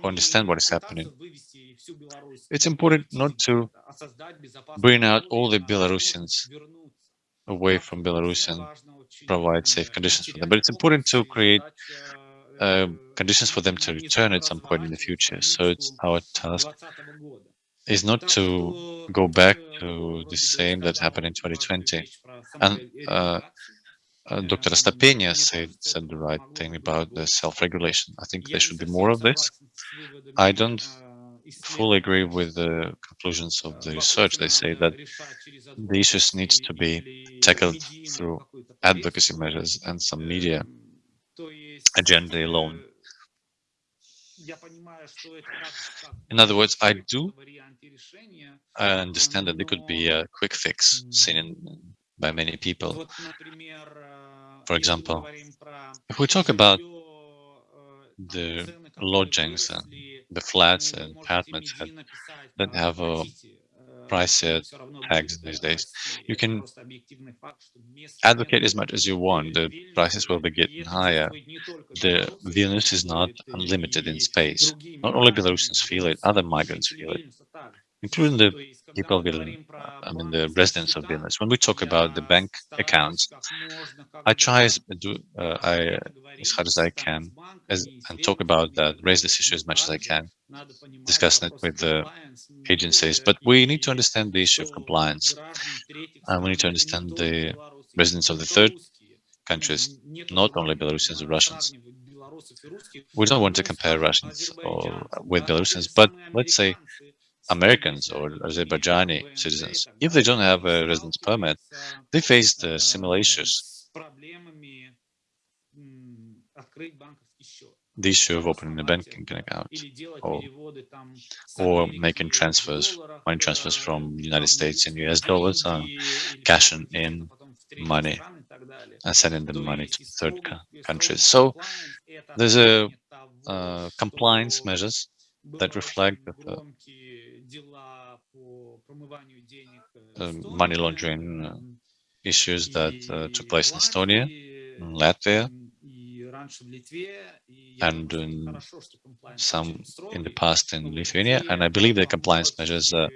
who understand what is happening. It's important not to bring out all the Belarusians away from Belarus and provide safe conditions for them, but it's important to create uh, conditions for them to return at some point in the future. So it's our task is not to go back to the same that happened in 2020. And uh, uh, Dr. Astapenia said, said the right thing about the self-regulation. I think there should be more of this. I don't fully agree with the conclusions of the research. They say that the issues needs to be tackled through advocacy measures and some media agenda alone. In other words, I do I understand that there could be a quick fix seen in, by many people. For example, if we talk about the lodgings and the flats and apartments that, that have a price tags these days. You can advocate as much as you want, the prices will be getting higher. The Vilnius is not unlimited in space. Not only Belarusians feel it, other migrants feel it including the people willing, I mean, the residents of Vilnius. When we talk about the bank accounts, I try as, do, uh, I, as hard as I can as, and talk about that, raise this issue as much as I can, discuss it with the agencies. But we need to understand the issue of compliance. And we need to understand the residents of the third countries, not only Belarusians and Russians. We don't want to compare Russians or with Belarusians, but let's say Americans or Azerbaijani citizens, if they don't have a residence permit, they face the similar issues. The issue of opening a banking account or, or making transfers, money transfers from United States in US dollars and cashing in money and sending the money to third countries. So there's a uh, compliance measures that reflect the money laundering uh, issues that uh, took place in Estonia, in Latvia, and in some in the past in Lithuania. And I believe the compliance measures uh,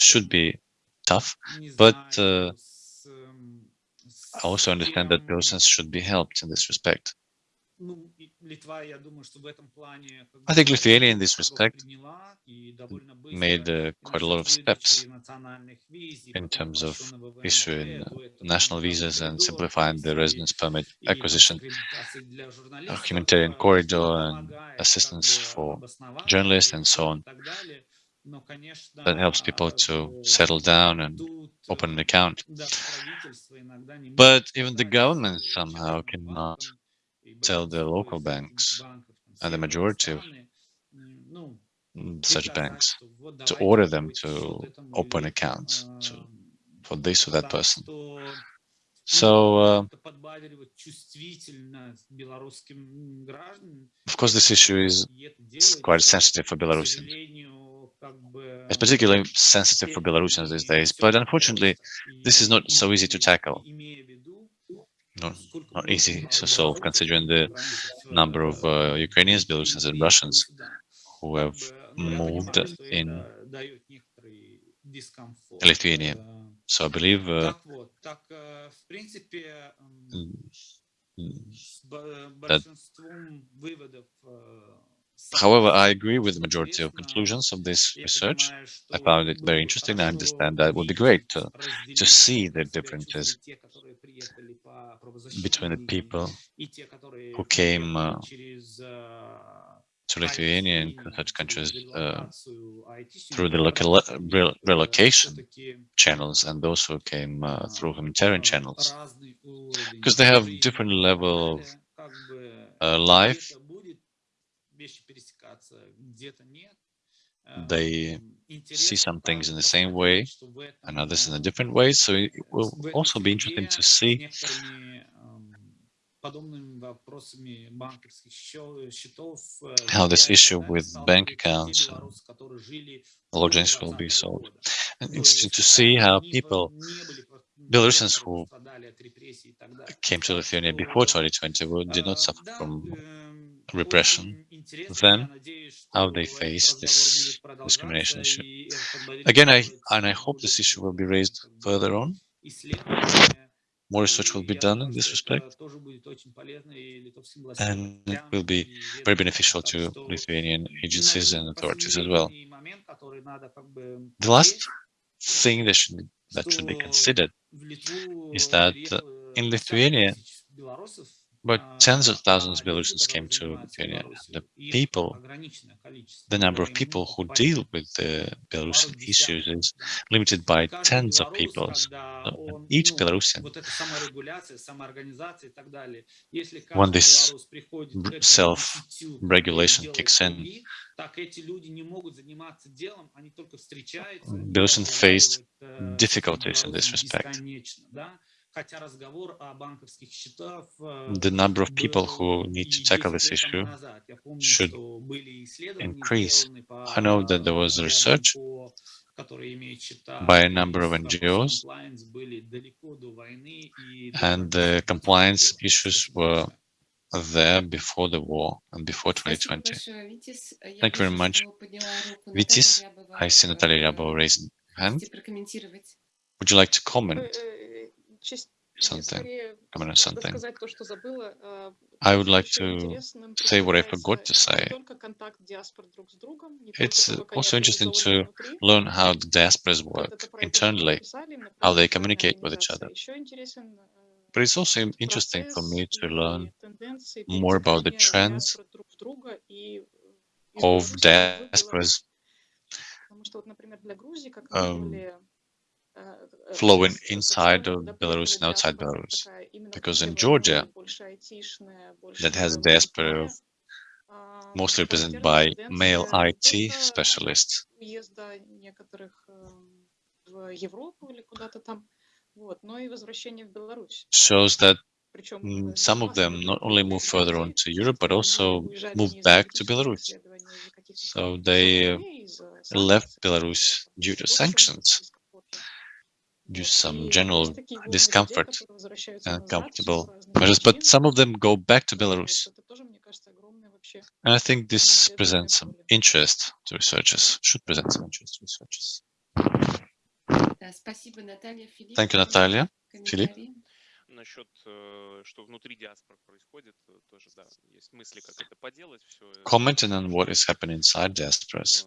should be tough, but uh, I also understand that persons should be helped in this respect. I think Lithuania, in this respect, made uh, quite a lot of steps in terms of issuing national visas and simplifying the residence permit acquisition, a humanitarian corridor and assistance for journalists and so on. That helps people to settle down and open an account. But even the government somehow cannot tell the local banks and the majority of such banks to order them to open accounts to, for this or that person. So, uh, of course, this issue is quite sensitive for Belarusians. It's particularly sensitive for Belarusians these days, but unfortunately, this is not so easy to tackle not, not easy to solve considering the number of uh, Ukrainians, Belarusians and Russians who have moved in Lithuania. So I believe uh, that However, I agree with the majority of conclusions of this research. I found it very interesting. I understand that it would be great to, to see the differences between the people who came uh, to Lithuania and such countries uh, through the local re relocation channels and those who came uh, through humanitarian channels. because they have different level of uh, life. they see some things in the same way and others in a different way. So it will also be interesting to see how this issue with bank accounts and э, lodgings will be solved. And interesting to see how people, Belarusians who came to Lithuania before 2020 did not suffer from repression, then how they face this discrimination issue. Again, I and I hope this issue will be raised further on more research will be done in this respect, and it will be very beneficial to Lithuanian agencies and authorities as well. The last thing that should, that should be considered is that in Lithuania, but uh, tens of thousands of uh, Belarusians came to Lithuania. The people, the number of people who deal with the Belarusian issues is limited by tens of people. So uh, each Belarusian, when this self-regulation kicks in, Belarusian faced э, difficulties in this respect. The number of people who need to tackle this issue should increase. I know that there was research by a number of NGOs, and the compliance issues were there before the war and before 2020. Thank you very much. Vytis, I see Natalia Ryabova raising hand. Would you like to comment? Э, э, something, comment on something. I would like to say what I forgot to say. It's also interesting to learn how the diasporas work internally, how they communicate with each other. But it's also interesting for me to learn more about the trends of diasporas um, flowing inside of Belarus and outside Belarus. Because in Georgia, that has a diaspora of mostly represented by male IT specialists. Shows that mm, some of them not only move further on to Europe, but also move back to Belarus. So they left Belarus due to sanctions due some general discomfort and uncomfortable measures, but some of them go back to Belarus. And I think this presents some interest to researchers, should present some interest to researchers. Thank you, Natalia. Philip? насчет, что внутри диаспор происходит, тоже, да, есть мысли, как это поделать, все. Commenting on what is happening inside diasporas,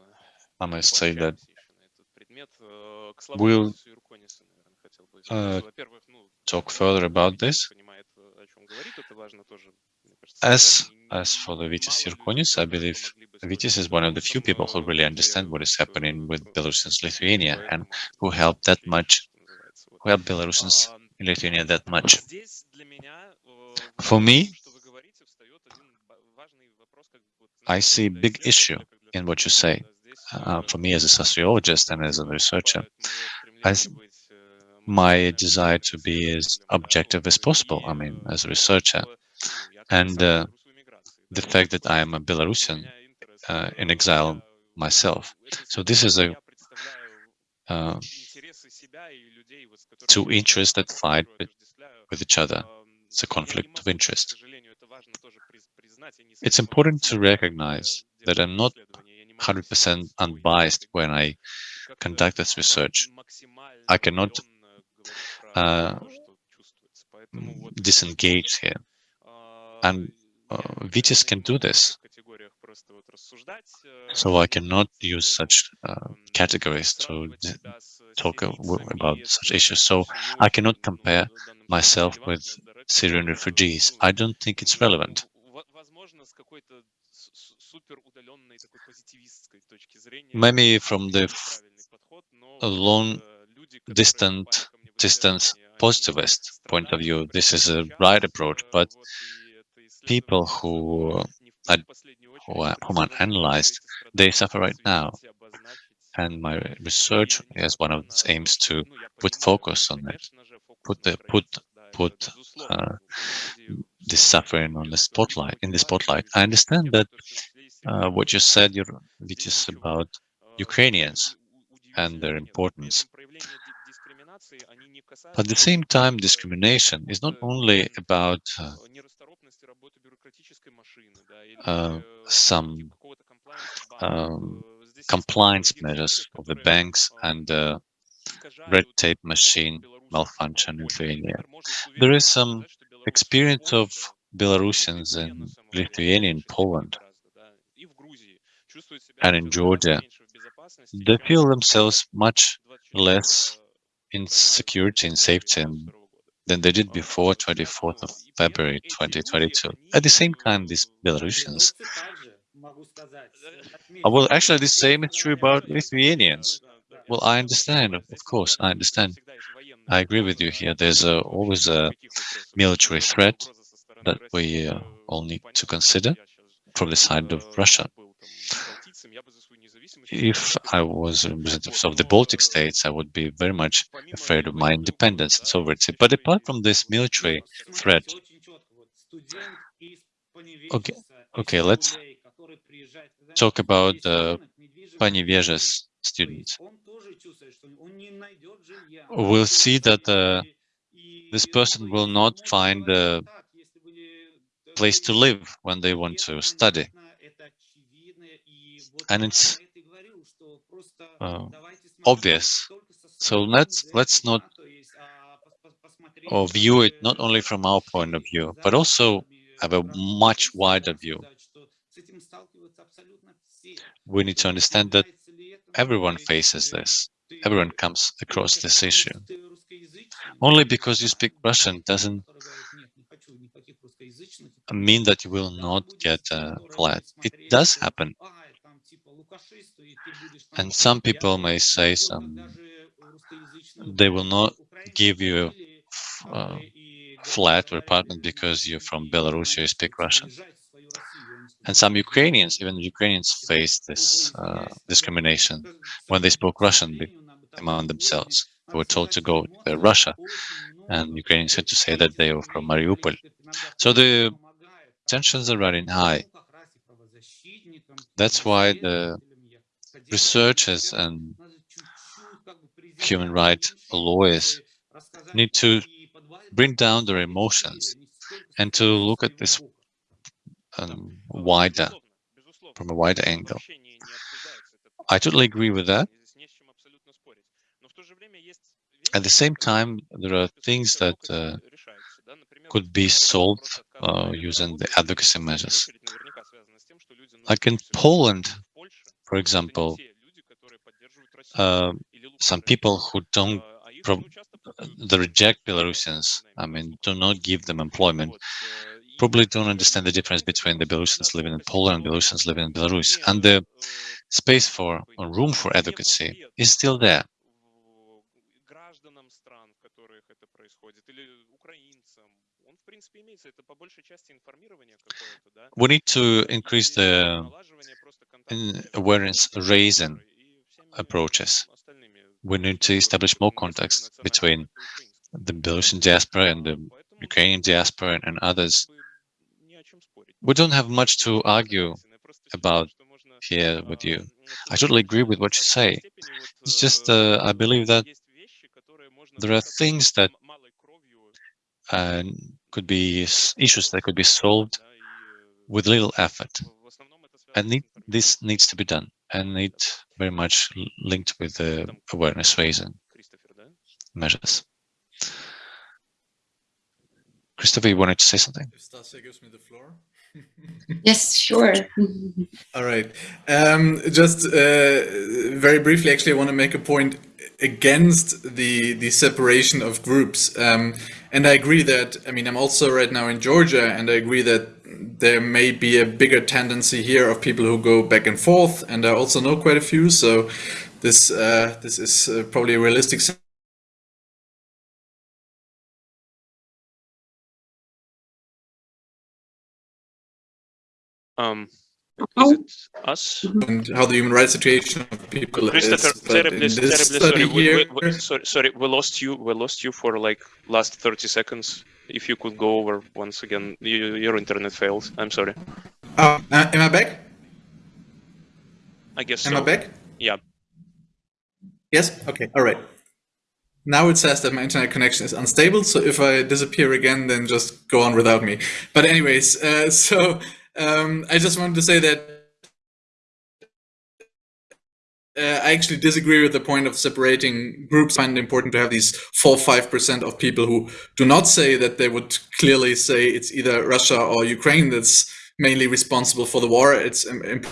I must say that we'll uh, talk further about this. As, as for the Vytis Jurkonis, I believe Vytis is one of the few people who really understand what is happening with Belarusians Lithuania and who helped that much, who help Belarusians in Lithuania that much. For me, I see a big issue in what you say. Uh, for me as a sociologist and as a researcher, I, my desire to be as objective as possible, I mean, as a researcher. And uh, the fact that I am a Belarusian uh, in exile myself. So this is a uh, two interests that fight with, each other. It's a conflict of interest. It's important to recognize that I'm not 100% unbiased when I conduct this research. I cannot uh, disengage here. And uh, Vytis can do this. So I cannot use such uh, categories to talk about such issues. So I cannot compare myself with Syrian refugees. I don't think it's relevant. Maybe from the long distant distance positivist point of view, this is a right approach, but people who are, who are whom are analyzed, they suffer right now. And my research is one of its aims to put focus on it, put the put put uh, this suffering on the spotlight in the spotlight. I understand that uh, what you said, which is about Ukrainians and their importance. At the same time, discrimination is not only about uh, uh, some um, compliance measures of the banks and uh, red tape machine malfunction in Lithuania. There is some experience of Belarusians in Lithuania and Poland and in Georgia. They feel themselves much less in security and safety than they did before 24th of February 2022. At the same time, these Belarusians, uh, well, actually, the same is true about Lithuanians. Well, I understand, of course, I understand. I agree with you here. There's uh, always a military threat that we uh, all need to consider from the side of Russia. If I was representative of the Baltic states, I would be very much afraid of my independence and sovereignty. But apart from this military threat, Okay, okay, let's talk about the Panevėžys student. We'll see that uh, this person will not find a place to live when they want to study. And it's uh, obvious. So let's let's not or view it not only from our point of view, but also have a much wider view. We need to understand that everyone faces this. Everyone comes across this issue. Only because you speak Russian doesn't mean that you will not get a flat. It does happen. And some people may say some, they will not give you uh, flat or apartment because you're from Belarus you speak Russian. And some Ukrainians, even Ukrainians face this uh, discrimination when they spoke Russian among themselves. They were told to go to Russia and Ukrainians had to say that they were from Mariupol. So the tensions are running high. That's why the researchers and human rights lawyers need to bring down their emotions and to look at this um, wider, from a wider angle. I totally agree with that. At the same time, there are things that uh, could be solved uh, using the advocacy measures. Like in Poland, for example, uh, some people who don't they reject Belarusians, I mean, do not give them employment, probably don't understand the difference between the Belarusians living in Poland and Belarusians living in Belarus. And the space for or room for advocacy is still there. We need to increase the awareness raising approaches. We need to establish more contacts between the Belarusian diaspora and the Ukrainian diaspora and others. We don't have much to argue about here with you. I totally agree with what you say. It's just, uh, I believe that there are things that uh, could be issues that could be solved with little effort. And need, this needs to be done and it very much linked with the awareness raising measures. Christopher, you wanted to say something? If Stasia gives me the floor. Yes, sure. All right. Um, just uh, very briefly, actually, I want to make a point against the the separation of groups. Um, and I agree that I mean I'm also right now in Georgia, and I agree that there may be a bigger tendency here of people who go back and forth, and I also know quite a few. So this uh, this is uh, probably a realistic. Um, is it us? And how the human rights situation of people Christopher, is, terribly, terribly sorry. We, we, sorry, sorry, we lost you. We lost you for like last 30 seconds. If you could go over once again, you, your internet fails. I'm sorry. Oh, uh, am I back? I guess Am so. I back? Yeah. Yes? Okay, all right. Now it says that my internet connection is unstable, so if I disappear again, then just go on without me. But anyways, uh, so um, I just wanted to say that uh, I actually disagree with the point of separating groups. I find it important to have these four, five percent of people who do not say that they would clearly say it's either Russia or Ukraine that's mainly responsible for the war. It's important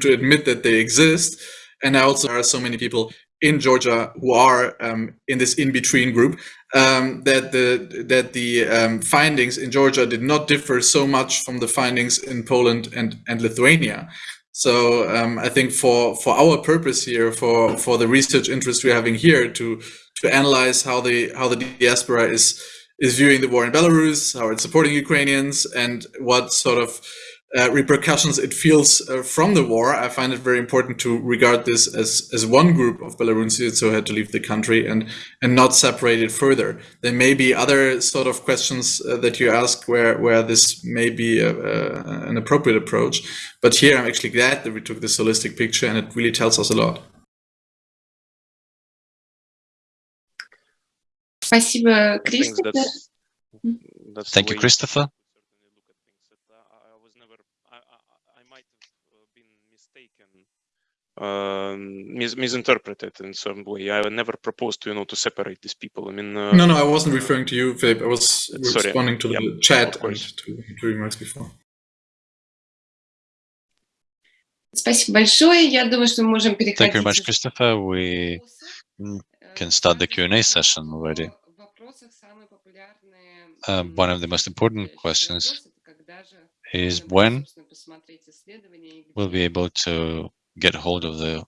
to admit that they exist. And I also there are so many people in Georgia who are um, in this in-between group um, that the that the um, findings in Georgia did not differ so much from the findings in Poland and and Lithuania. So um, I think for for our purpose here, for for the research interest we're having here to to analyze how the how the diaspora is is viewing the war in Belarus, how it's supporting Ukrainians, and what sort of uh, repercussions it feels uh, from the war, I find it very important to regard this as, as one group of Belarusians who had to leave the country and, and not separate it further. There may be other sort of questions uh, that you ask where, where this may be a, a, an appropriate approach. But here I'm actually glad that we took this holistic picture and it really tells us a lot. Спасибо, I think Кристофер. that's, that's the Thank you, way Christopher. um, mis- misinterpreted in some way. I never proposed to, you know, to separate these people. I mean, uh, No, no, I wasn't referring to you, Philip. I was Sorry. responding to the Yeah, chat of and course. to, to remarks before. Спасибо большое. Я думаю, что мы можем Thank you переходить very much, к Christopher. We mm, can start the Q&A session already. Uh, one of the most important questions is when we'll be able to get hold of the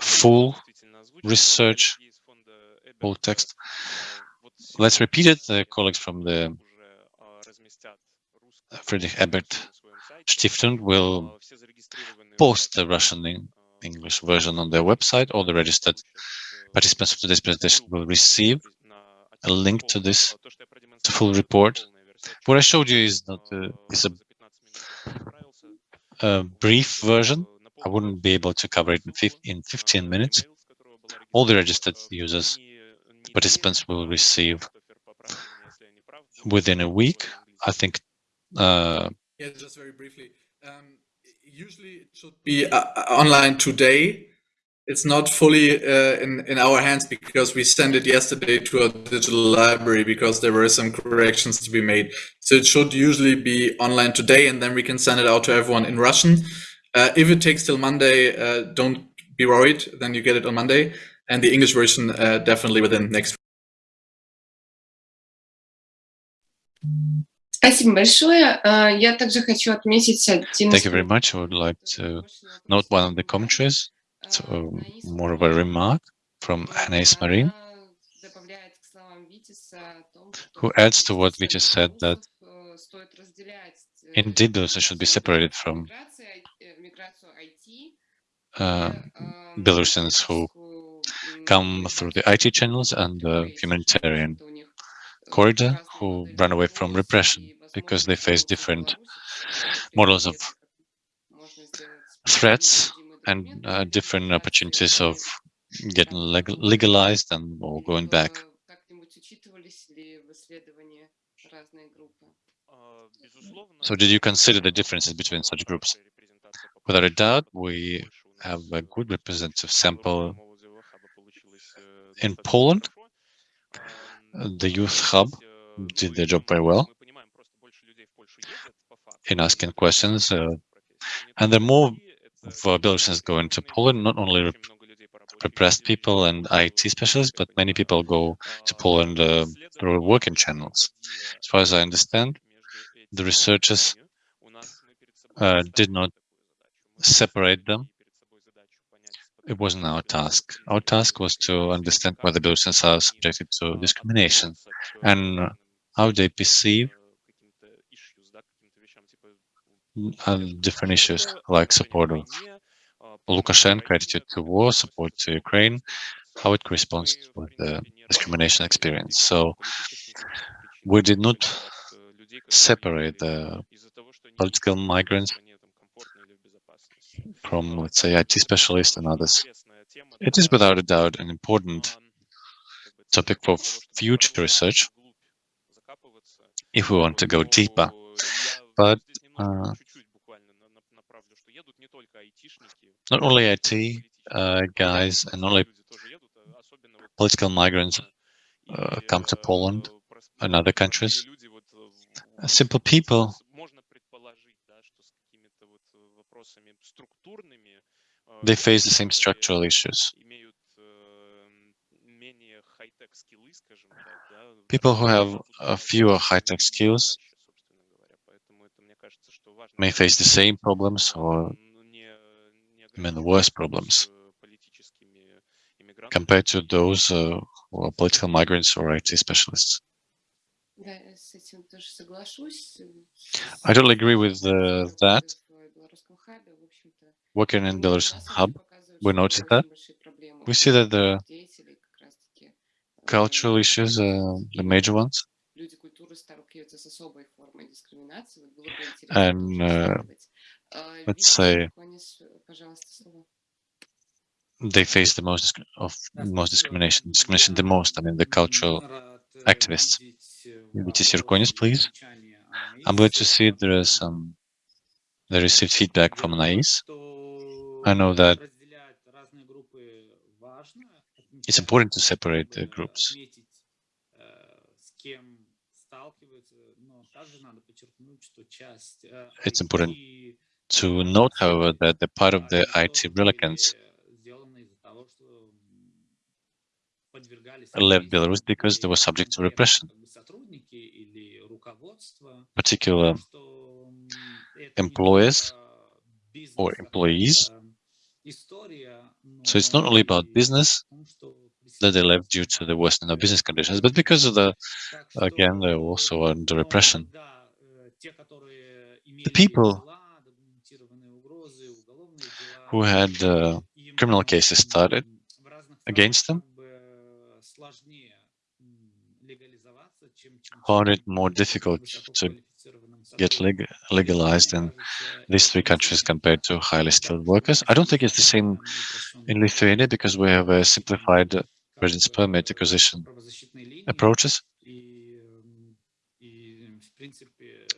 full research, full text. Let's repeat it. The colleagues from the uh, Friedrich Ebert Stiftung will post the Russian en- English version on their website. All the registered participants of today's presentation will receive a link to this to full report. What I showed you is not a, uh, is a, a brief version. I wouldn't be able to cover it in, in 15 minutes. All the registered users, participants will receive within a week. I think uh, Yeah, just very briefly. Um, usually it should be uh, online today It's not fully uh, in, in our hands because we sent it yesterday to a digital library because there were some corrections to be made. So it should usually be online today and then we can send it out to everyone in Russian. Uh, if it takes till Monday, uh, don't be worried, then you get it on Monday. And the English version uh, definitely within next Спасибо большое. А, Я также хочу отметить один Thank you very much. I would like to note one of the commentaries, uh, more of a remark from Anais Marin, who adds to what we just said that indeed those should be separated from uh, Belarusians who come through the IT channels and the humanitarian corridor who run away from repression because they face different models of threats and uh, different opportunities of getting leg- legalized and or going back. So did you consider the differences between such groups? Without a doubt, we have a good representative sample in Poland. The youth hub did their job very well in asking questions, uh, and the more uh, Belarusians go into Poland, not only repressed people and IT specialists, but many people go to Poland uh, through working channels. As far as I understand, the researchers uh, did not separate them. It wasn't our task. Our task was to understand why the Belarusians are subjected to discrimination and how they perceive and different issues like support of Lukashenko attitude to war, support to Ukraine, how it corresponds with the discrimination experience. So we did not separate the political migrants from, let's say, IT specialists and others. It is without a doubt an important topic for future research if we want to go deeper. But not only IT uh, guys and only political migrants uh, come to Poland and other countries. Simple people they face the same structural issues. People who have a fewer high-tech skills may face the same problems or even worse problems uh, compared to those uh, who are political migrants or IT specialists. I totally agree with uh, that. Working in Belarusian hub, we noticed that. We see that the cultural issues are the major ones. And uh, let's say пожалуйста, слово. They face the most of most discrimination, discrimination the most. I mean, the cultural activists. Vytis Jurkonis, please. I'm glad to see there is some. They received feedback from Anais. I know that it's important to separate the groups. It's important to note, however, that the part of the IT replicants left Belarus because they were subject to repression, particular employers or employees. So it's not only about business that they left due to the worsening of business conditions, but because of the again they're also under repression. The people who had uh, criminal cases started against them found it more difficult to get leg legalized in these three countries compared to highly skilled workers. I don't think it's the same in Lithuania because we have a simplified residence permit acquisition approaches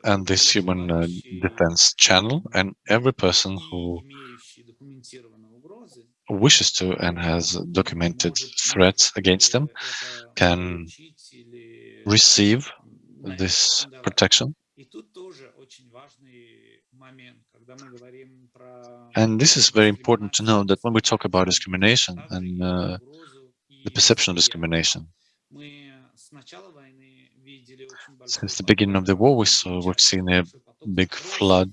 and this human uh, defense channel and every person who wishes to and has documented threats against them can receive this protection. And this is very important to know that when we talk about discrimination and uh, the perception of discrimination, since the beginning of the war, we saw we've seen a big flood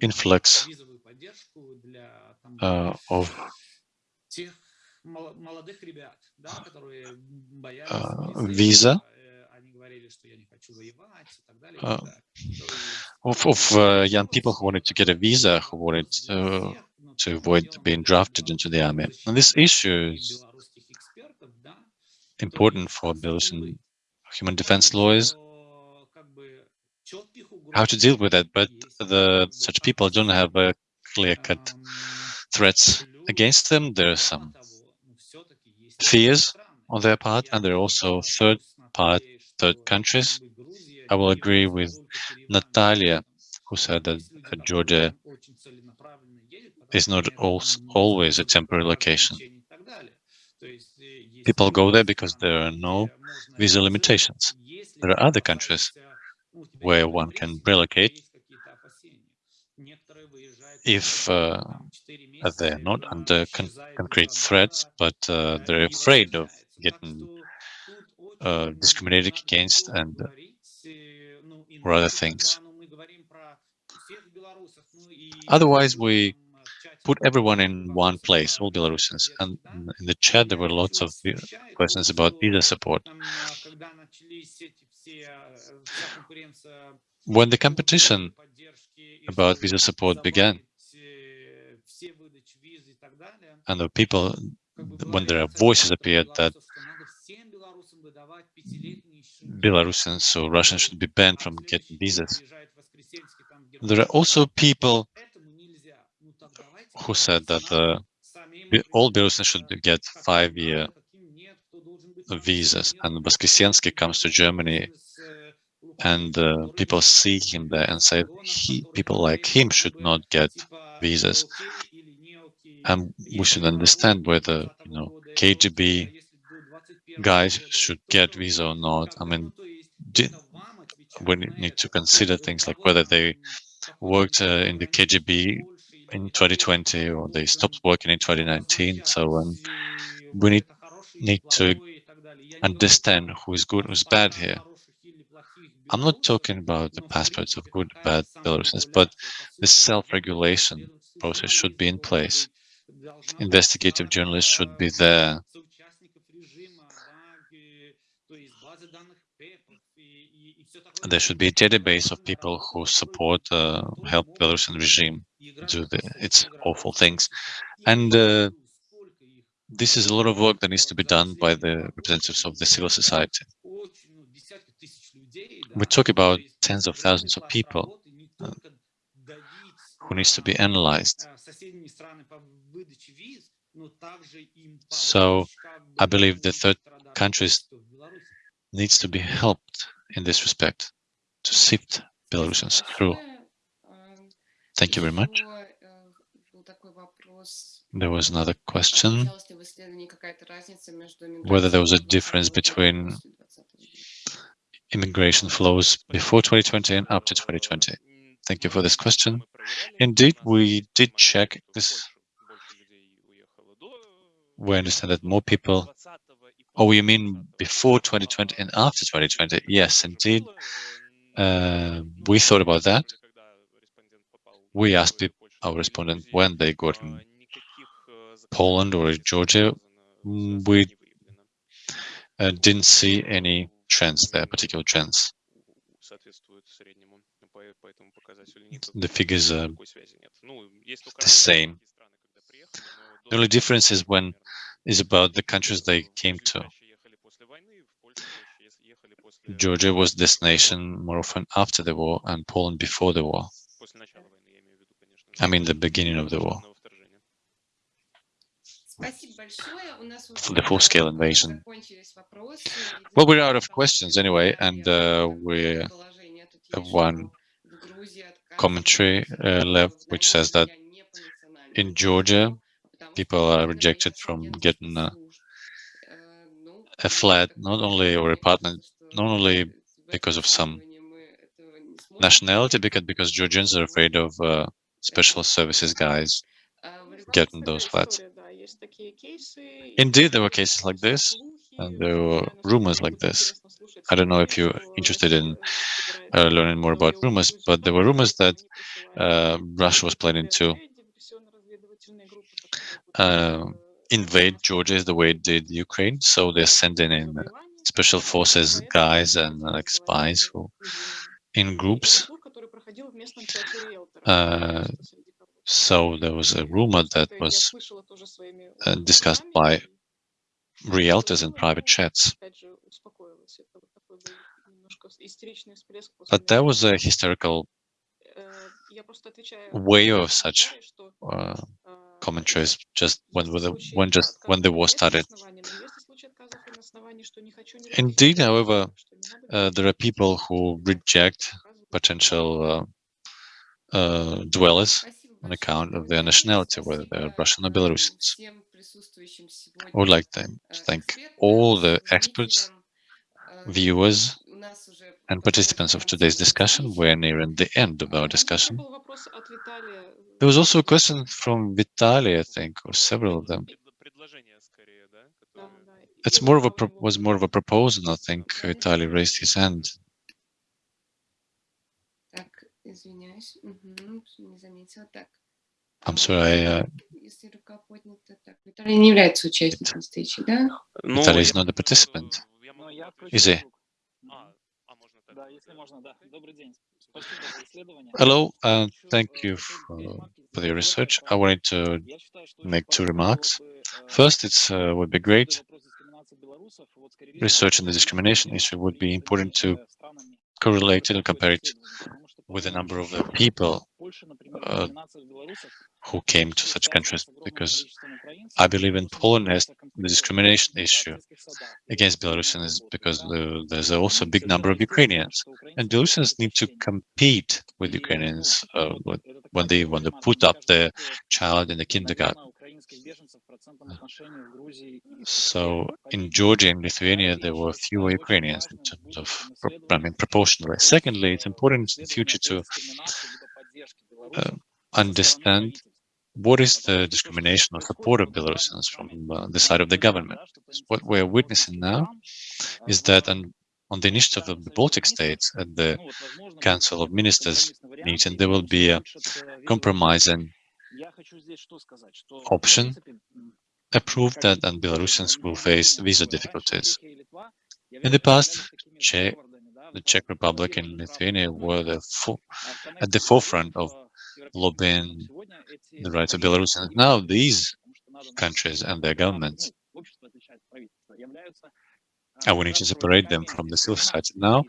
influx uh, of uh, visa uh, of, of uh, young people who wanted to get a visa, who wanted uh, to avoid being drafted into the army. And this issue is important for Belarusian human defense lawyers, how to deal with it, but the such people don't have a clear-cut threats against them. There are some fears on their part, and there are also third part, third countries. I will agree with Natalia, who said that uh, Georgia is not always a temporary location. People go there because there are no visa limitations. There are other countries where one can relocate if uh, they're not under con concrete threats, but uh, they're afraid of getting uh, discriminated against and or other things. Otherwise, we put everyone in one place, all Belarusians. And in the chat, there were lots of questions about visa support. When the competition about visa support began, and the people, when their voices appeared that Belarusians or Russians should be banned from getting visas, there are also people who said that uh, all Belarusians should get five-year visas, and Voskresensky comes to Germany and uh, people see him there and say he, people like him should not get visas. And we should understand whether, you know, KGB guys should get visa or not. I mean, we need to consider things like whether they worked uh, in the KGB in 2020 or they stopped working in 2019. So um, we need, need to understand who is good, who's bad here. I'm not talking about the passports of good, bad Belarusians, but the self-regulation process should be in place. Investigative journalists should be there. There should be a database of people who support, uh, help Belarusian regime do the, its awful things. And uh, this is a lot of work that needs to be done by the representatives of the civil society. We talk about tens of thousands of people uh, who needs to be analyzed. So I believe the third countries needs to be helped in this respect to sift Belarusians through. Thank you very much. There was another question, whether there was a difference between immigration flows before 2020 and after 2020. Thank you for this question. Indeed, we did check this. We understand that more people, oh, you mean before 2020 and after 2020? Yes, indeed. Uh, we thought about that. We asked our respondent when they got in Poland or Georgia. We uh, didn't see any trends there, particular trends. The figures are the same. The only difference is when is about the countries they came to. Georgia was destination more often after the war and Poland before the war. I mean the beginning of the war. For the full-scale invasion. Well, we're out of questions anyway, and uh, we have one commentary uh, left, which says that in Georgia, people are rejected from getting a, a flat, not only or apartment, not only because of some nationality, because because Georgians are afraid of uh, special services guys getting those flats. Indeed, there were cases like this, and there were rumors like this. I don't know if you're interested in uh, learning more about rumors, but there were rumors that uh, Russia was planning to uh, invade Georgia the way it did Ukraine. So they're sending in special forces guys and like spies who in groups. Uh, so there was a rumor that was uh, discussed by realtors in private chats. But there was a historical way of such uh, commentaries just when the when just when the war started. Indeed, however, uh, there are people who reject potential uh, uh, dwellers on account of their nationality, whether they're Russian or Belarusians. I would like to thank all the experts, viewers, and participants of today's discussion. We're nearing the end of our discussion. There was also a question from Vitali, I think, or several of them. It's more of a was more of a proposal, I think. Vitali raised his hand. I'm sorry, I... Uh, Vitali is not a participant, is he? Hello, uh, thank you for, for the research. I wanted to make two remarks. First, it uh, would be great research on the discrimination issue would be important to correlate it and compare it with the number of people. Uh, who came to such countries, because I believe in Poland as the discrimination issue against Belarusians because the, there's also a big number of Ukrainians, and Belarusians need to compete with Ukrainians uh, when they want to put up their child in the kindergarten. So in Georgia and Lithuania, there were fewer Ukrainians in terms of, I mean, proportionally. Secondly, it's important in the future to uh, understand what is the discrimination or support of Belarusians from uh, the side of the government. What we're witnessing now is that on, on the initiative of the Baltic states at the Council of Ministers meeting, there will be a compromising option approved that and Belarusians will face visa difficulties. In the past, the Czech Republic and Lithuania were the at the forefront of lobbying the rights of Belarusians. Now these countries and their governments, and we need to separate them from the civil society now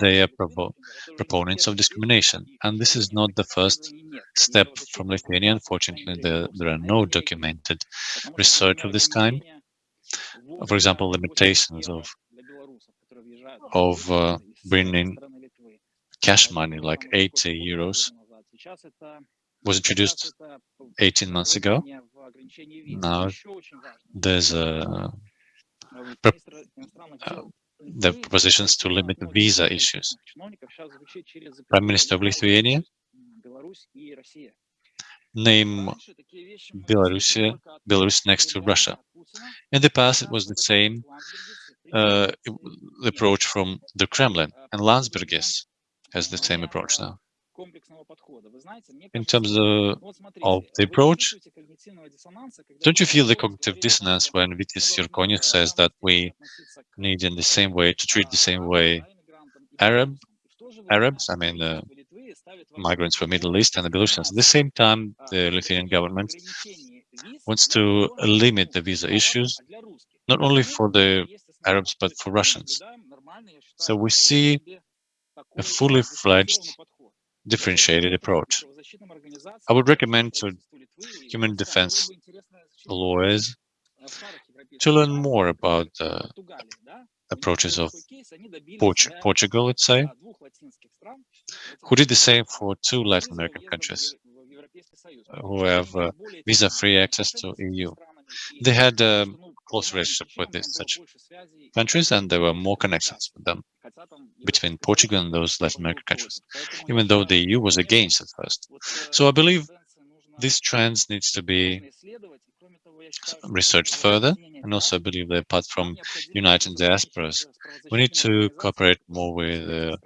they are propo proponents of discrimination. And this is not the first step from Lithuania. Unfortunately, there, there are no documented research of this kind. For example, limitations of of uh, bringing cash money like 80 euros was introduced 18 months ago. Now there's a uh, the propositions to limit visa issues. Prime Minister of Lithuania name Belarus, Belarus next to Russia. In the past, it was the same uh, approach from the Kremlin, and Landsbergis has the same approach now. In terms of, of the approach, don't you feel the cognitive dissonance when Vytis Jurkonis says that we need in the same way to treat the same way Arab Arabs, I mean uh, migrants from the Middle East and the Belarusians. At the same time, the Lithuanian government wants to limit the visa issues, not only for the Arabs, but for Russians. So we see a fully fledged differentiated approach. I would recommend to human defense lawyers to learn more about the approaches of Port Portugal, let's say, who did the same for two Latin American countries uh, who have uh, visa-free access to EU. They had a close relationship with this, such countries and there were more connections with them between Portugal and those Latin American countries, even though the EU was against at first. So I believe these trends needs to be researched further, and also I believe that apart from uniting diasporas, we need to cooperate more with uh,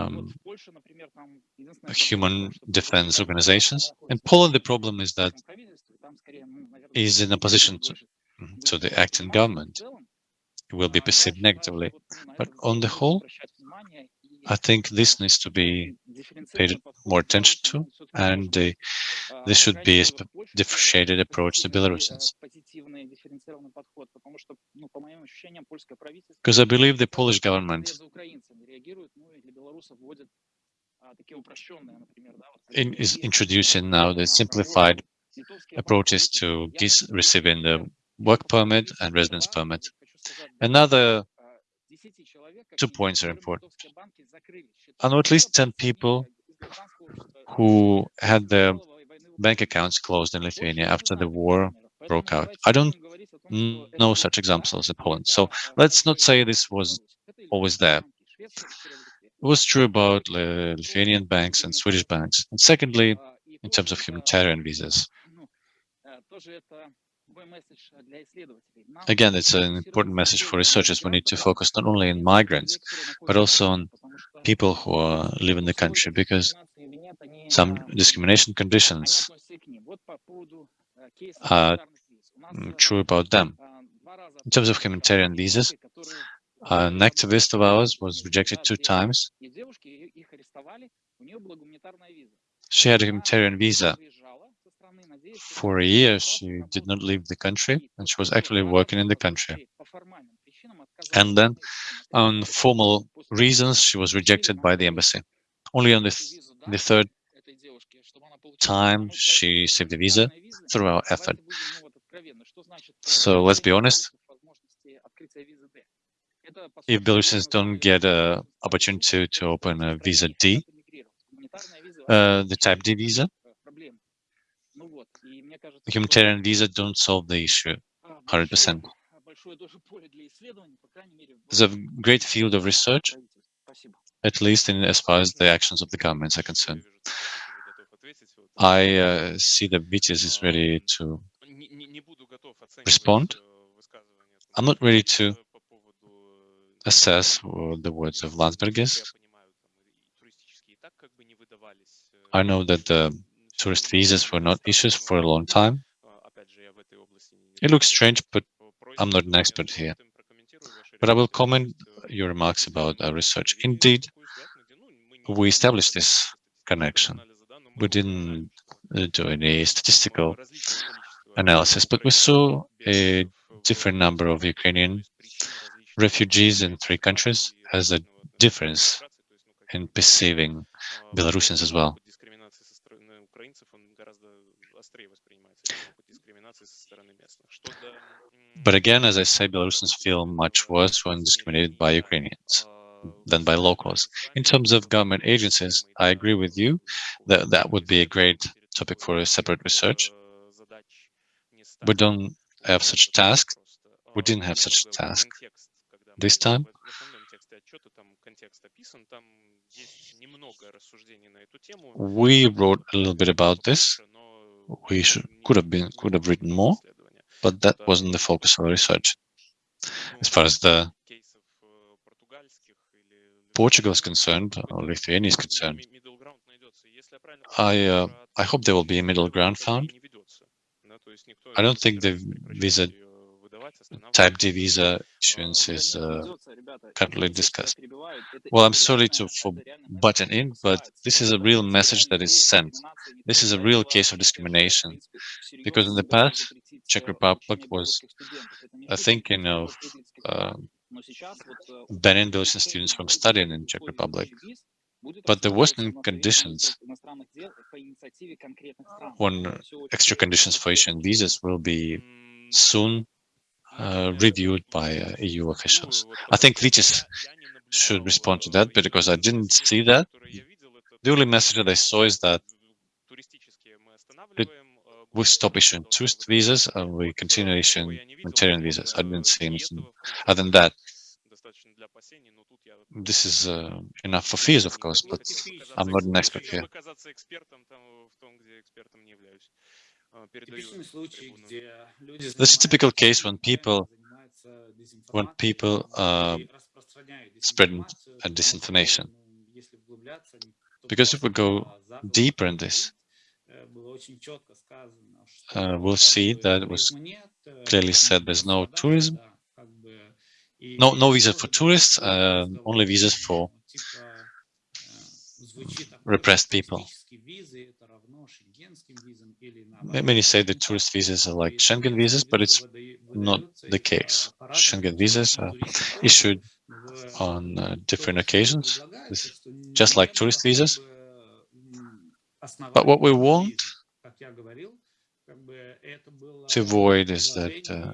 um, human defense organizations. In Poland, the problem is that is in opposition to, to the acting government will be perceived negatively. But on the whole, I think this needs to be paid more attention to, and uh, this should be a differentiated approach to Belarusians. Because I believe the Polish government in, is introducing now the simplified approaches to receiving the work permit and residence permit. Another two points are important. I know at least 10 people who had their bank accounts closed in Lithuania after the war broke out. I don't know such examples in Poland. So let's not say this was always there. It was true about Lithuanian banks and Swedish banks. And secondly, in terms of humanitarian visas. Again, it's an important message for researchers. We need to focus not only on migrants, but also on people who are, live in the country, because some discrimination conditions are mm, true about them. In terms of humanitarian visas, an activist of ours was rejected two times. She had a humanitarian visa for a year, she did not leave the country, and she was actually working in the country. And then, on formal reasons, she was rejected by the embassy. Only on the, th the third time she received the visa through our effort. So let's be honest, if Belarusians don't get an opportunity to open a visa D, uh, the type D visa, humanitarian visa don't solve the issue 100%. There's a great field of research, at least in as far as the actions of the governments are concerned. I uh, see that Vytis is ready to respond. I'm not ready to assess the words of Landsbergis. I know that the tourist visas were not issues for a long time. It looks strange, but I'm not an expert here. But I will comment your remarks about our research. Indeed, we established this connection. We didn't uh, do any statistical analysis, but we saw a different number of Ukrainian refugees in three countries as a difference in perceiving Belarusians as well. But again, as I say, Belarusians feel much worse when discriminated by Ukrainians than by locals. In terms of government agencies, I agree with you that that would be a great topic for a separate research. We don't have such task. We didn't have such task this time. We wrote a little bit about this. We should, could have been could have written more, but that wasn't the focus of our research. As far as the Portugal is concerned, or Lithuania is concerned, I uh, I hope there will be a middle ground found. I don't think the visa type D visa issuance is uh, currently discussed. Well, I'm sorry to for button in, but this is a real message that is sent. This is a real case of discrimination, because in the past, Czech Republic was uh, thinking of uh, banning those students from studying in Czech Republic. But the worsening conditions, when extra conditions for issuing visas will be soon uh, reviewed by uh, EU officials. I think Vytis should respond to that because I didn't see that. The only message that I saw is that we stop issuing tourist visas and we continue issuing humanitarian visas. I didn't see anything other than that. This is uh, enough for fears, of course, but I'm not an expert here. This is a typical case when people when people uh, spread disinformation. Because if we go deeper in this, uh, we'll see that it was clearly said there's no tourism, no no visa for tourists, uh, only visas for repressed people. Many say that tourist visas are like Schengen visas, but it's not the case. Schengen visas are issued on uh, different occasions, just like tourist visas. But what we want to avoid is that uh,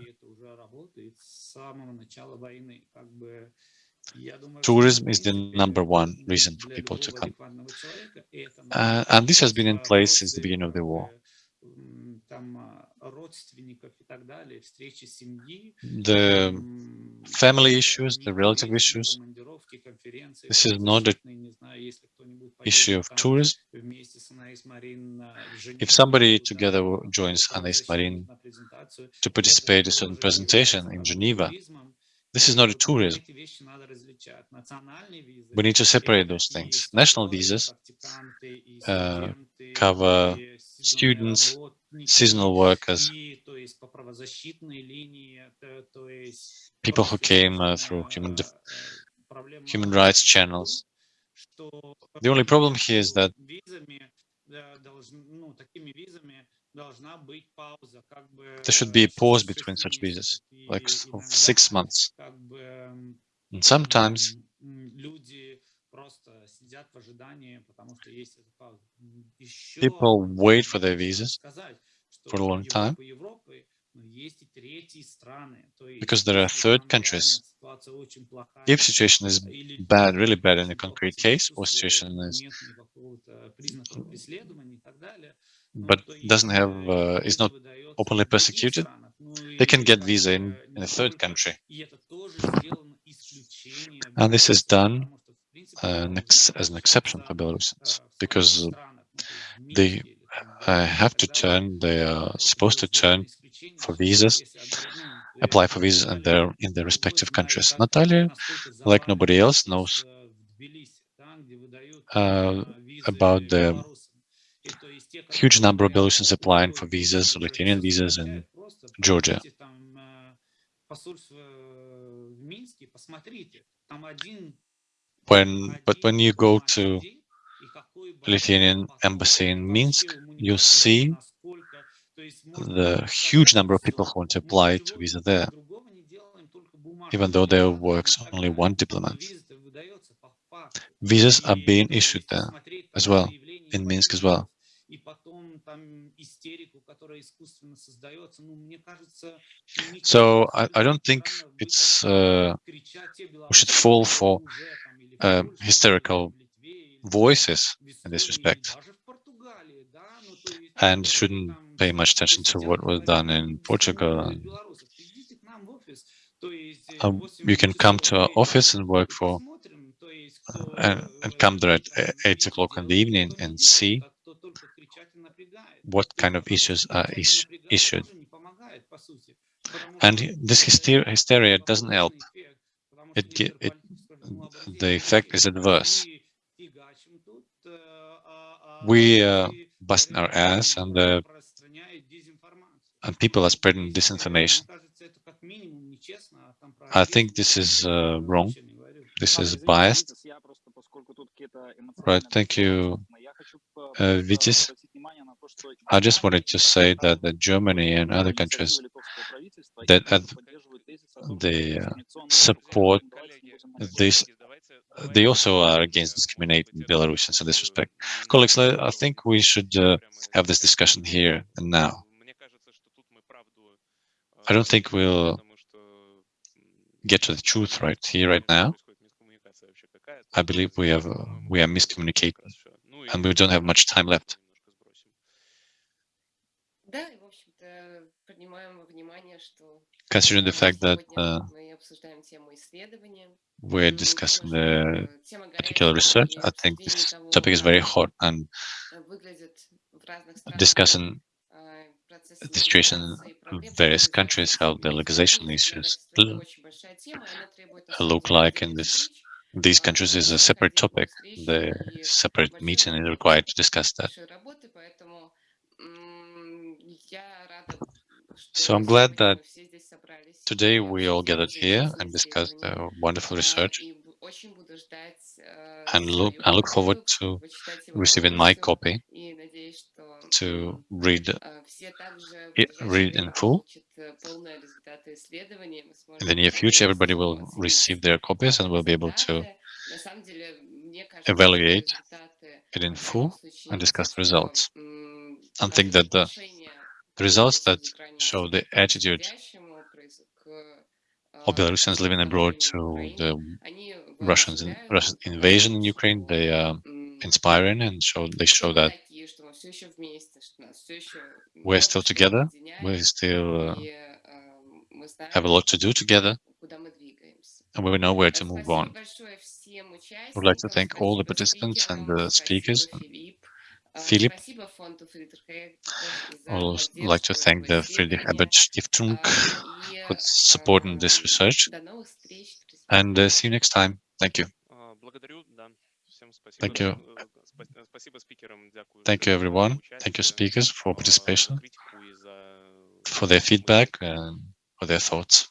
tourism is the number one reason for people to come. Uh, and this has been in place since the beginning of the war. The family issues, the relative issues, this is not an issue of tourism. If somebody together joins Anais Marin to participate in a certain presentation in Geneva, this is not a tourism. We need to separate those things. National visas uh, cover students, seasonal workers, people who came uh, through human human rights channels. The only problem here is that there should be a pause between such visas, like of six months. And sometimes people wait for their visas for a long time. Because there are third countries. If situation is bad, really bad in a concrete case, or situation is but doesn't have uh, is not openly persecuted, they can get visa in, in a third country. And this is done uh, as an exception for Belarusians because they uh, have to turn, they are supposed to turn for visas, apply for visas and they're in their respective countries. Natalia, like nobody else, knows uh, about the huge number of Belarusians applying for visas, Lithuanian visas in Georgia. When, but when you go to Lithuanian embassy in Minsk, you see the huge number of people who want to apply to visa there, even though there works only one diplomat. Visas are being issued there as well, in Minsk as well подписывать, и потом там истерику, которая искусственно создается, ну, мне кажется, ничего So I, I абсолютно don't think странного в it's этом, uh, кричать те we should белорусы, fall которые for уже там или в uh, Польше, hysterical или в Литве, или voices в in this Эстонии, respect даже в Португалии, да, ну, то есть, and которые shouldn't там pay much спокойно attention to сидят what и was говорят, done мы in не Portugal. дискриминируем And, белорусов, идите к нам в офис, то есть э, um, 8 you can come часов to our office вечера and work и for посмотрим, то есть, uh, кто and, and э, come there at какие uh, там eight вещи o'clock in the делает, evening кто не and делает, see what kind of issues are is issued. And this hysteria doesn't help. It, it, the effect is adverse. We uh, bust our ass and, uh, and people are spreading disinformation. I think this is uh, wrong. This is biased. Right, thank you, uh, Vytis. I just wanted to say that, Germany and other countries that uh, support this, they also are against discriminating Belarusians in this respect. Colleagues, I think we should uh, have this discussion here and now. I don't think we'll get to the truth right here, right now. I believe we have uh, we are miscommunicating, and we don't have much time left. Considering the fact that uh, we're discussing the particular research, I think this topic is very hot and discussing the situation in various countries, how the legalization issues look like in this these countries is a separate topic. The separate meeting is required to discuss that. So I'm glad that today we all gathered here and discussed the wonderful research and look, I look forward to receiving my copy to read read in full. In the near future, everybody will receive their copies and will be able to evaluate it in full and discuss the results. I think that the the results that show the attitude of Belarusians living abroad to the Russians in, Russian invasion in Ukraine, they are inspiring and show they show that we're still together, we still uh, have a lot to do together, and we know where to move on. I would like to thank all the participants and the speakers, and Philip. I would like to thank the Friedrich Ebert Stiftung for supporting this research. And uh, see you next time. Thank you. Thank you. Thank you, everyone. Thank you, speakers, for participation, for their feedback, and for their thoughts.